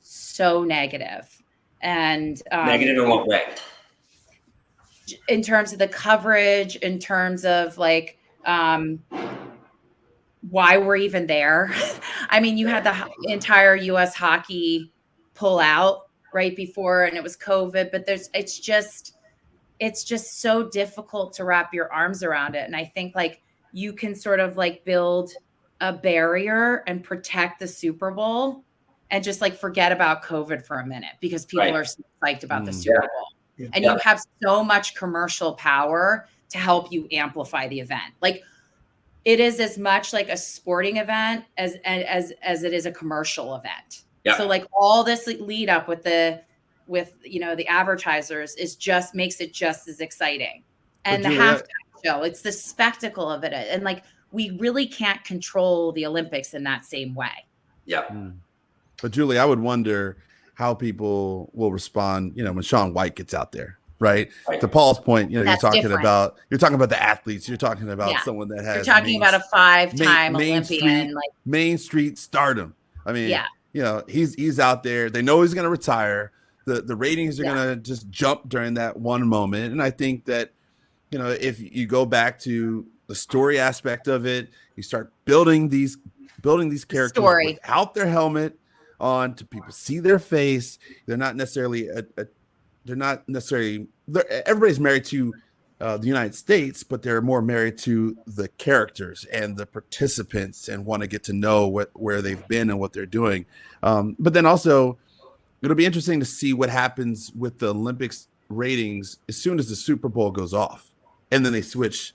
so negative and um, negative in what way? In terms of the coverage, in terms of like um, why we're even there. I mean, you had the entire U.S. hockey pull out right before, and it was COVID. But there's, it's just, it's just so difficult to wrap your arms around it. And I think like you can sort of like build a barrier and protect the Super Bowl and just like forget about COVID for a minute because people right. are so psyched about mm, the Super yeah. Bowl. Yeah. And yeah. you have so much commercial power to help you amplify the event. Like it is as much like a sporting event as as as it is a commercial event. Yeah. So like all this lead up with the with you know the advertisers is just makes it just as exciting. And the halftime show, it's the spectacle of it. And like we really can't control the Olympics in that same way. Yeah. Mm. But Julie, I would wonder how people will respond, you know, when Shaun White gets out there, right? right. To Paul's point, you know, That's you're talking different. about you're talking about the athletes, you're talking about yeah. someone that has you're talking main, about a five-time main, Olympian, main street, like Main Street stardom. I mean, yeah, you know, he's he's out there. They know he's going to retire. The the ratings are yeah. going to just jump during that one moment, and I think that you know if you go back to the story aspect of it, you start building these building these characters Story. without their helmet on to people see their face. They're not necessarily a, a they're not necessarily they're, everybody's married to uh, the United States, but they're more married to the characters and the participants and want to get to know what where they've been and what they're doing. Um, but then also, it'll be interesting to see what happens with the Olympics ratings as soon as the Super Bowl goes off, and then they switch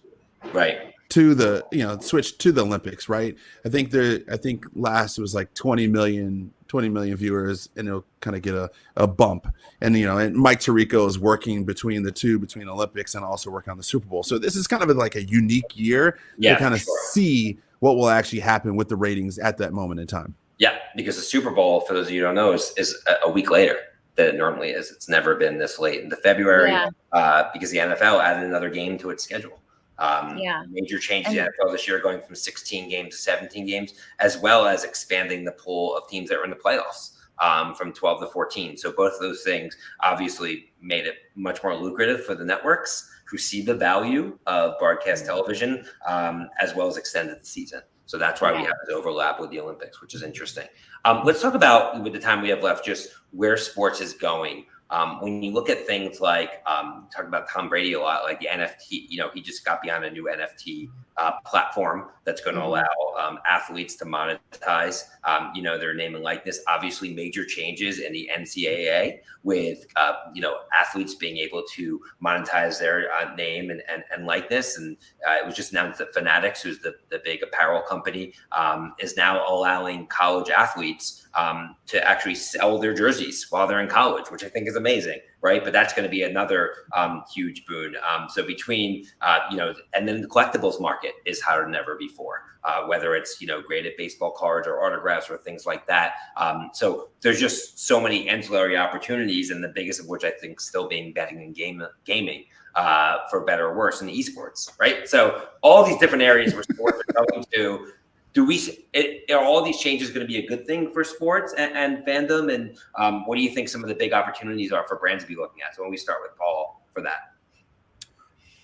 right to the you know switch to the Olympics, right? I think there I think last it was like 20 million 20 million viewers and it'll kind of get a, a bump. And you know, and Mike Tirico is working between the two, between Olympics and also working on the Super Bowl. So this is kind of like a unique year yeah, to kind of sure. see what will actually happen with the ratings at that moment in time. Yeah, because the Super Bowl, for those of you who don't know, is, is a week later than it normally is. It's never been this late in the February yeah. uh, because the NFL added another game to its schedule. Um, yeah. Major changes in NFL this year, going from 16 games to 17 games, as well as expanding the pool of teams that are in the playoffs um, from 12 to 14. So both of those things obviously made it much more lucrative for the networks who see the value of broadcast television, um, as well as extended the season. So that's why yeah. we have this overlap with the Olympics, which is interesting. Um, let's talk about, with the time we have left, just where sports is going. Um, when you look at things like um, talk about Tom Brady a lot, like the NFT, you know, he just got beyond a new NFT uh, platform that's going to mm-hmm. allow um, athletes to monetize, um, you know, their name and likeness. Obviously, major changes in the NCAA with, uh, you know, athletes being able to monetize their uh, name and, and, and, likeness. And uh, it was just announced that Fanatics, who's the, the big apparel company, um, is now allowing college athletes um, to actually sell their jerseys while they're in college, which I think is amazing right? But that's going to be another um, huge boon. Um, so between uh, you know, and then the collectibles market is harder than ever before. Uh, whether it's you know graded baseball cards or autographs or things like that. Um, so there's just so many ancillary opportunities, and the biggest of which I think still being betting and game gaming. Uh, for better or worse in esports, right? So all these different areas where sports are going to do we it, are all these changes going to be a good thing for sports and, and fandom? And um, what do you think some of the big opportunities are for brands to be looking at? So when we start with paul for that.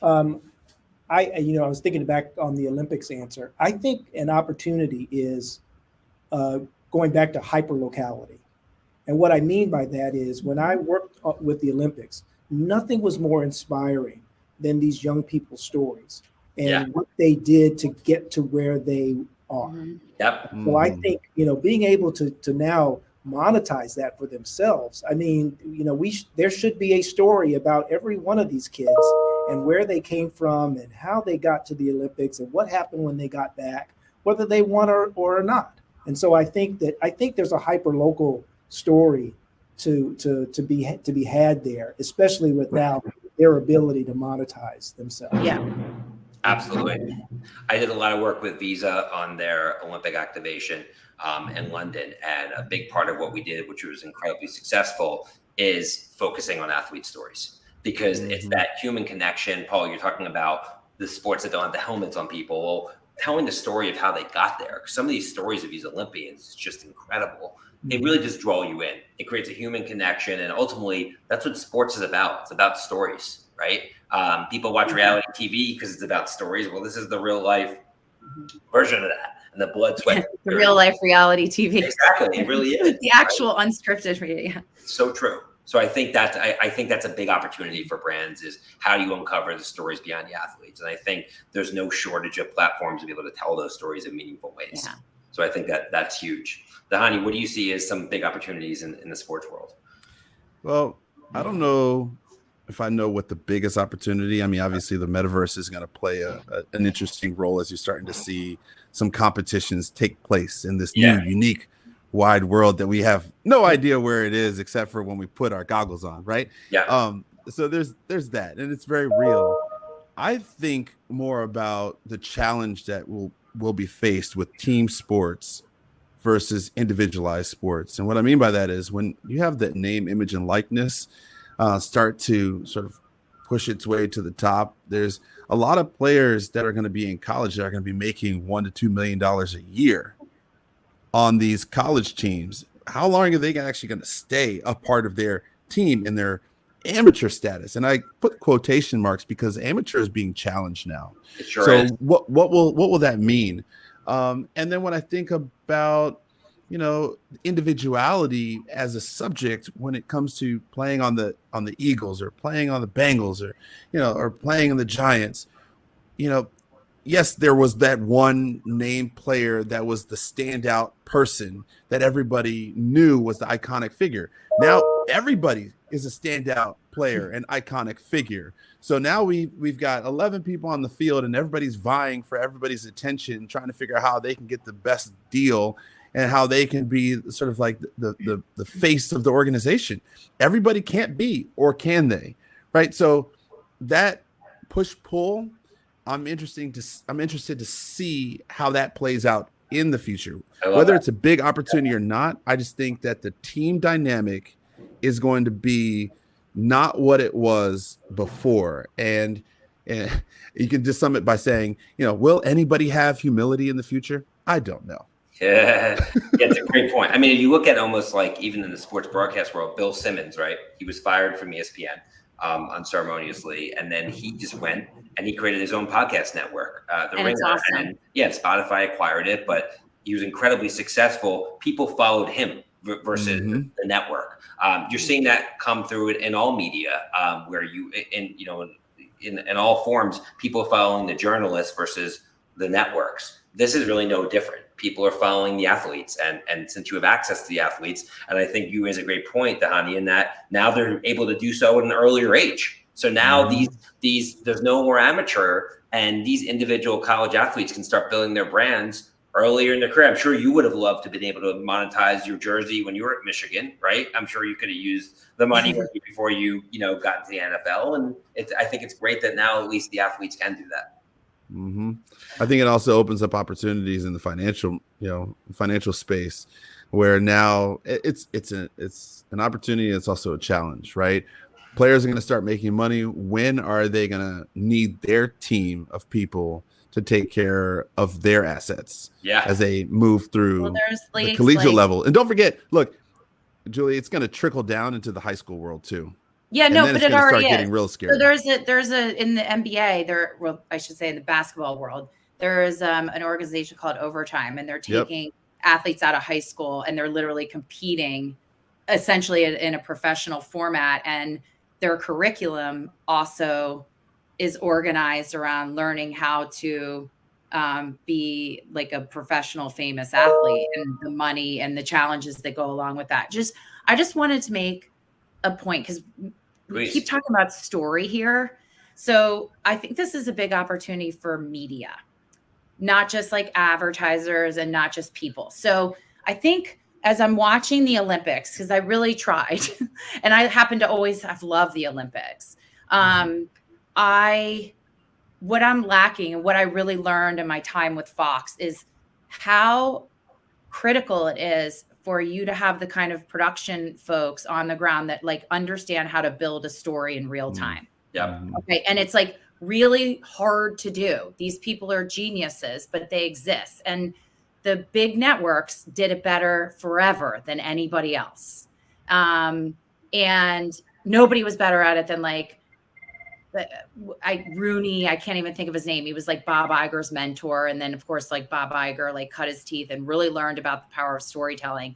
Um, i you know i was thinking back on the olympics answer. I think an opportunity is uh, going back to hyper locality and what i mean by that is when i worked uh, with the olympics nothing was more inspiring than these young people's stories and Yeah. what they did to get to where they are. Mhm. Yep. So I Mhm. think you know being able to to now monetize that for themselves. I mean, you know, we sh- there should be a story about every one of these kids and where they came from and how they got to the Olympics and what happened when they got back, whether they won or or not. And so I think that I think there's a hyper local story to to to be to be had there, especially with now their ability to monetize themselves. Yeah. Absolutely. I did a lot of work with Visa on their Olympic activation um, in London. And a big part of what we did, which was incredibly successful, is focusing on athlete stories because it's Mhm. that human connection. Paul, you're talking about the sports that don't have the helmets on people. Well, telling the story of how they got there. Some of these stories of these Olympians is just incredible. It really just draw you in. It creates a human connection. And ultimately, that's what sports is about. It's about stories, right? Um, people watch reality TV because it's about stories. Well, this is the real life version of that. And the blood, sweat, The real life reality TV. Exactly. It really is. the actual unscripted. re- Yeah. So true. So I think that I, I think that's a big opportunity for brands is how do you uncover the stories beyond the athletes? And I think there's no shortage of platforms to be able to tell those stories in meaningful ways. Yeah. So I think that that's huge. Dhani, what do you see as some big opportunities in, in the sports world? Well, I don't know if I know what the biggest opportunity. I mean, obviously the metaverse is going to play a, a- an interesting role as you're starting to see some competitions take place in this Yeah. new, unique, wide world that we have no idea where it is except for when we put our goggles on, right? Yeah. Um, so there's there's that, and it's very real. I think more about the challenge that will will be faced with team sports versus individualized sports. And what I mean by that is when you have that name, image, and likeness uh, start to sort of push its way to the top, there's a lot of players that are going to be in college that are going to be making one to two million dollars a year on these college teams. How long are they actually going to stay a part of their team in their amateur status? And I put quotation marks because amateur is being challenged now sure so is. what what will what will that mean um and then when i think about you know individuality as a subject when it comes to playing on the on the eagles or playing on the bengals or you know or playing on the giants you know yes there was that one name player that was the standout person that everybody knew was the iconic figure. Now everybody is a standout player and iconic figure. So now we we've got 11 people on the field and everybody's vying for everybody's attention, trying to figure out how they can get the best deal and how they can be sort of like the the the face of the organization. Everybody can't be or can they? Right? So that push pull I'm interesting to I'm interested to see how that plays out in the future. Whether that. it's a big opportunity or not, I just think that the team dynamic is going to be not what it was before. And, and you can just sum it by saying, you know, will anybody have humility in the future? I don't know. Yeah, yeah, it's a great point. I mean, if you look at almost like even in the sports broadcast world, Bill Simmons, right? He was fired from ESPN um, unceremoniously, and then he just went and he created his own podcast network, uh, The And it's Ringer. awesome. And yeah, Spotify acquired it, but he was incredibly successful. People followed him v- versus Mhm. the network. Um, you're seeing that come through in all media, um, where you in you know in, in all forms, people following the journalists versus the networks. This is really no different. People are following the athletes, and and since you have access to the athletes, and I think you raise a great point, Dhani, in that now they're able to do so at an earlier age. So now Mhm. these these there's no more amateur, and these individual college athletes can start building their brands earlier in their career. I'm sure you would have loved to have been able to monetize your jersey when you were at Michigan, right? I'm sure you could have used the money before you, you know, got into the NFL. And it's, I think it's great that now at least the athletes can do that. Hmm I think it also opens up opportunities in the financial, you know, financial space, where now it's it's a it's an opportunity. It's also a challenge, right? Players are going to start making money. When are they going to need their team of people to take care of their assets Yeah. as they move through Well, the collegiate like- level? And don't forget, look, Julie, it's going to trickle down into the high school world too. Yeah, no, but it already start is. getting real scary. So there's a there's a in the NBA there well I should say in the basketball world there is um, an organization called Overtime and they're Yep. taking athletes out of high school and they're literally competing essentially in, in a professional format and their curriculum also is organized around learning how to um, be like a professional famous athlete and the money and the challenges that go along with that. Just I just wanted to make a point because we keep talking about story here. So I think this is a big opportunity for media, not just like advertisers and not just people. So I think as I'm watching the Olympics, because I really tried, and I happen to always have loved the Olympics. Um, I what I'm lacking and what I really learned in my time with Fox is how critical it is for you to have the kind of production folks on the ground that like understand how to build a story in real Mm. time. Yep. Mhm. Okay. And it's like really hard to do. These people are geniuses, but they exist. And the big networks did it better forever than anybody else. Um, and nobody was better at it than like the- I Roone, I can't even think of his name. He was like Bob Iger's mentor. And then of course, like Bob Iger, like cut his teeth and really learned about the power of storytelling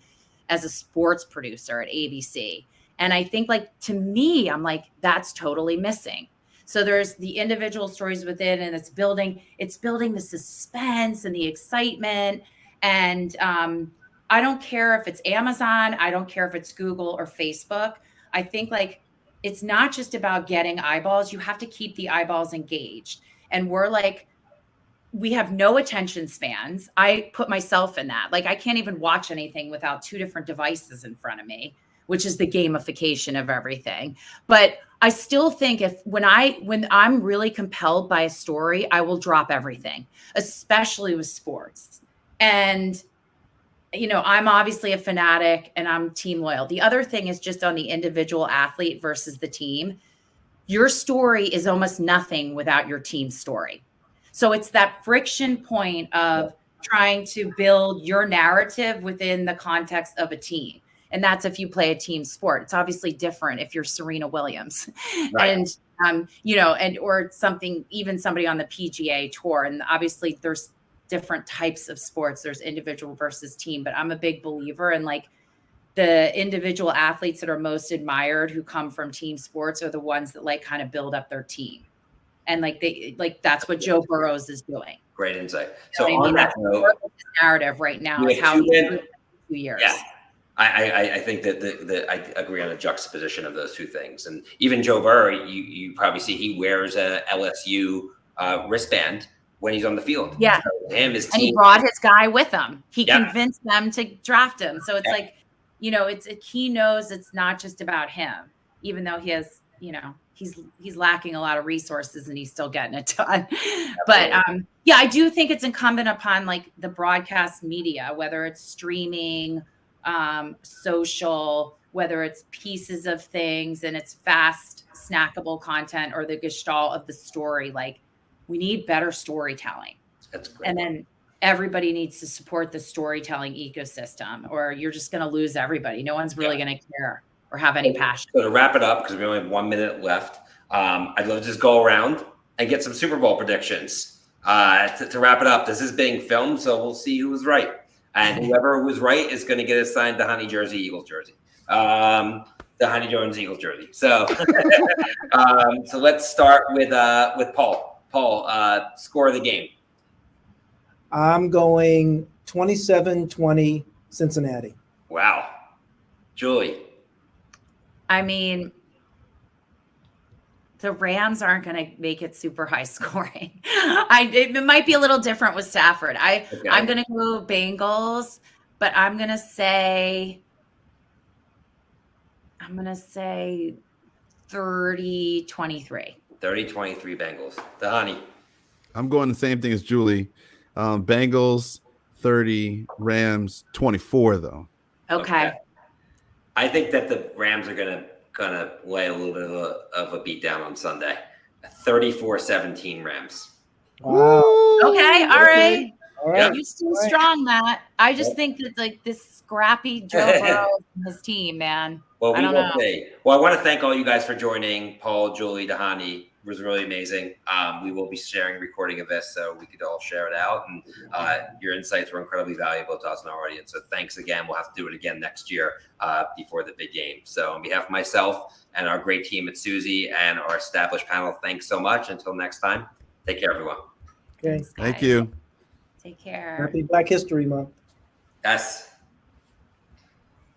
as a sports producer at ABC. And I think like to me, I'm like, that's totally missing. So there's the individual stories within and it's building, it's building the suspense and the excitement. And um, I don't care if it's Amazon, I don't care if it's Google or Facebook. I think like it's not just about getting eyeballs, you have to keep the eyeballs engaged. And we're like, we have no attention spans. I put myself in that. Like, I can't even watch anything without two different devices in front of me, which is the gamification of everything. But I still think if when I when I'm really compelled by a story, I will drop everything, especially with sports. And you know, I'm obviously a fanatic and I'm team loyal. The other thing is just on the individual athlete versus the team. Your story is almost nothing without your team story. So it's that friction point of trying to build your narrative within the context of a team. And that's if you play a team sport. It's obviously different if you're Serena Williams. Right. And um, you know, and or something, even somebody on the PGA tour. And obviously there's different types of sports. There's individual versus team, but I'm a big believer in like the individual athletes that are most admired who come from team sports are the ones that like kind of build up their team. And like they like that's what Joe Burrows is doing. Great insight. So You know what I on mean? that note, part of his narrative right now is how two he's men- doing it in two years. Yeah. I, I, I think that the, the I agree on the juxtaposition of those two things, and even Joe Burrow, you you probably see he wears a LSU uh, wristband when he's on the field. Yeah. So him his and he brought his guy with him. He Yeah. convinced them to draft him. So it's Yeah. like, you know, it's it, he knows it's not just about him, even though he has, you know, he's he's lacking a lot of resources and he's still getting it done. but um, yeah, I do think it's incumbent upon like the broadcast media, whether it's streaming, um, social, whether it's pieces of things and it's fast snackable content or the gestalt of the story. Like we need better storytelling That's great. and then everybody needs to support the storytelling ecosystem or you're just going to lose everybody no one's really going to care or have any passion So to wrap it up, because we only have one minute left, um, I'd love to just go around and get some Super Bowl predictions. Uh, to, to wrap it up, this is being filmed, so we'll see who was right. And whoever was right is going to get assigned the Dhani Jersey Eagles jersey, um, the Dhani Jones Eagles jersey. So, um, so let's start with uh, with Paul. Paul, uh, score of the game. I'm going 27 20 Cincinnati. Wow, Julie. i mean the rams aren't going to make it super high scoring i it might be a little different with stafford i Okay. i'm going to go bengals but i'm going to say i'm going to say 30 23 30 23 Bengals. The Dhani. I'm going the same thing as Julie. Um, Bengals 30, Rams 24 though. okay. I think that the Rams are gonna gonna lay a little bit of a, of a beat down on Sunday. 34-17 Rams. Wow. Okay, all right. All right. You still Right. strong, Matt. I just Yep. think that like this scrappy Joe Burrow and his team, man. Well, I we don't will know. see. Well, I want to thank all you guys for joining. Paul, Julie, Dhani, was really amazing. Um, we will be sharing a recording of this so we could all share it out. And uh, your insights were incredibly valuable to us and our audience. So thanks again. We'll have to do it again next year uh, before the big game. So on behalf of myself and our great team at Susie and our established panel, thanks so much. Until next time, take care, everyone. Okay. Thanks, Thank you. Take care. Happy Black History Month. Yes.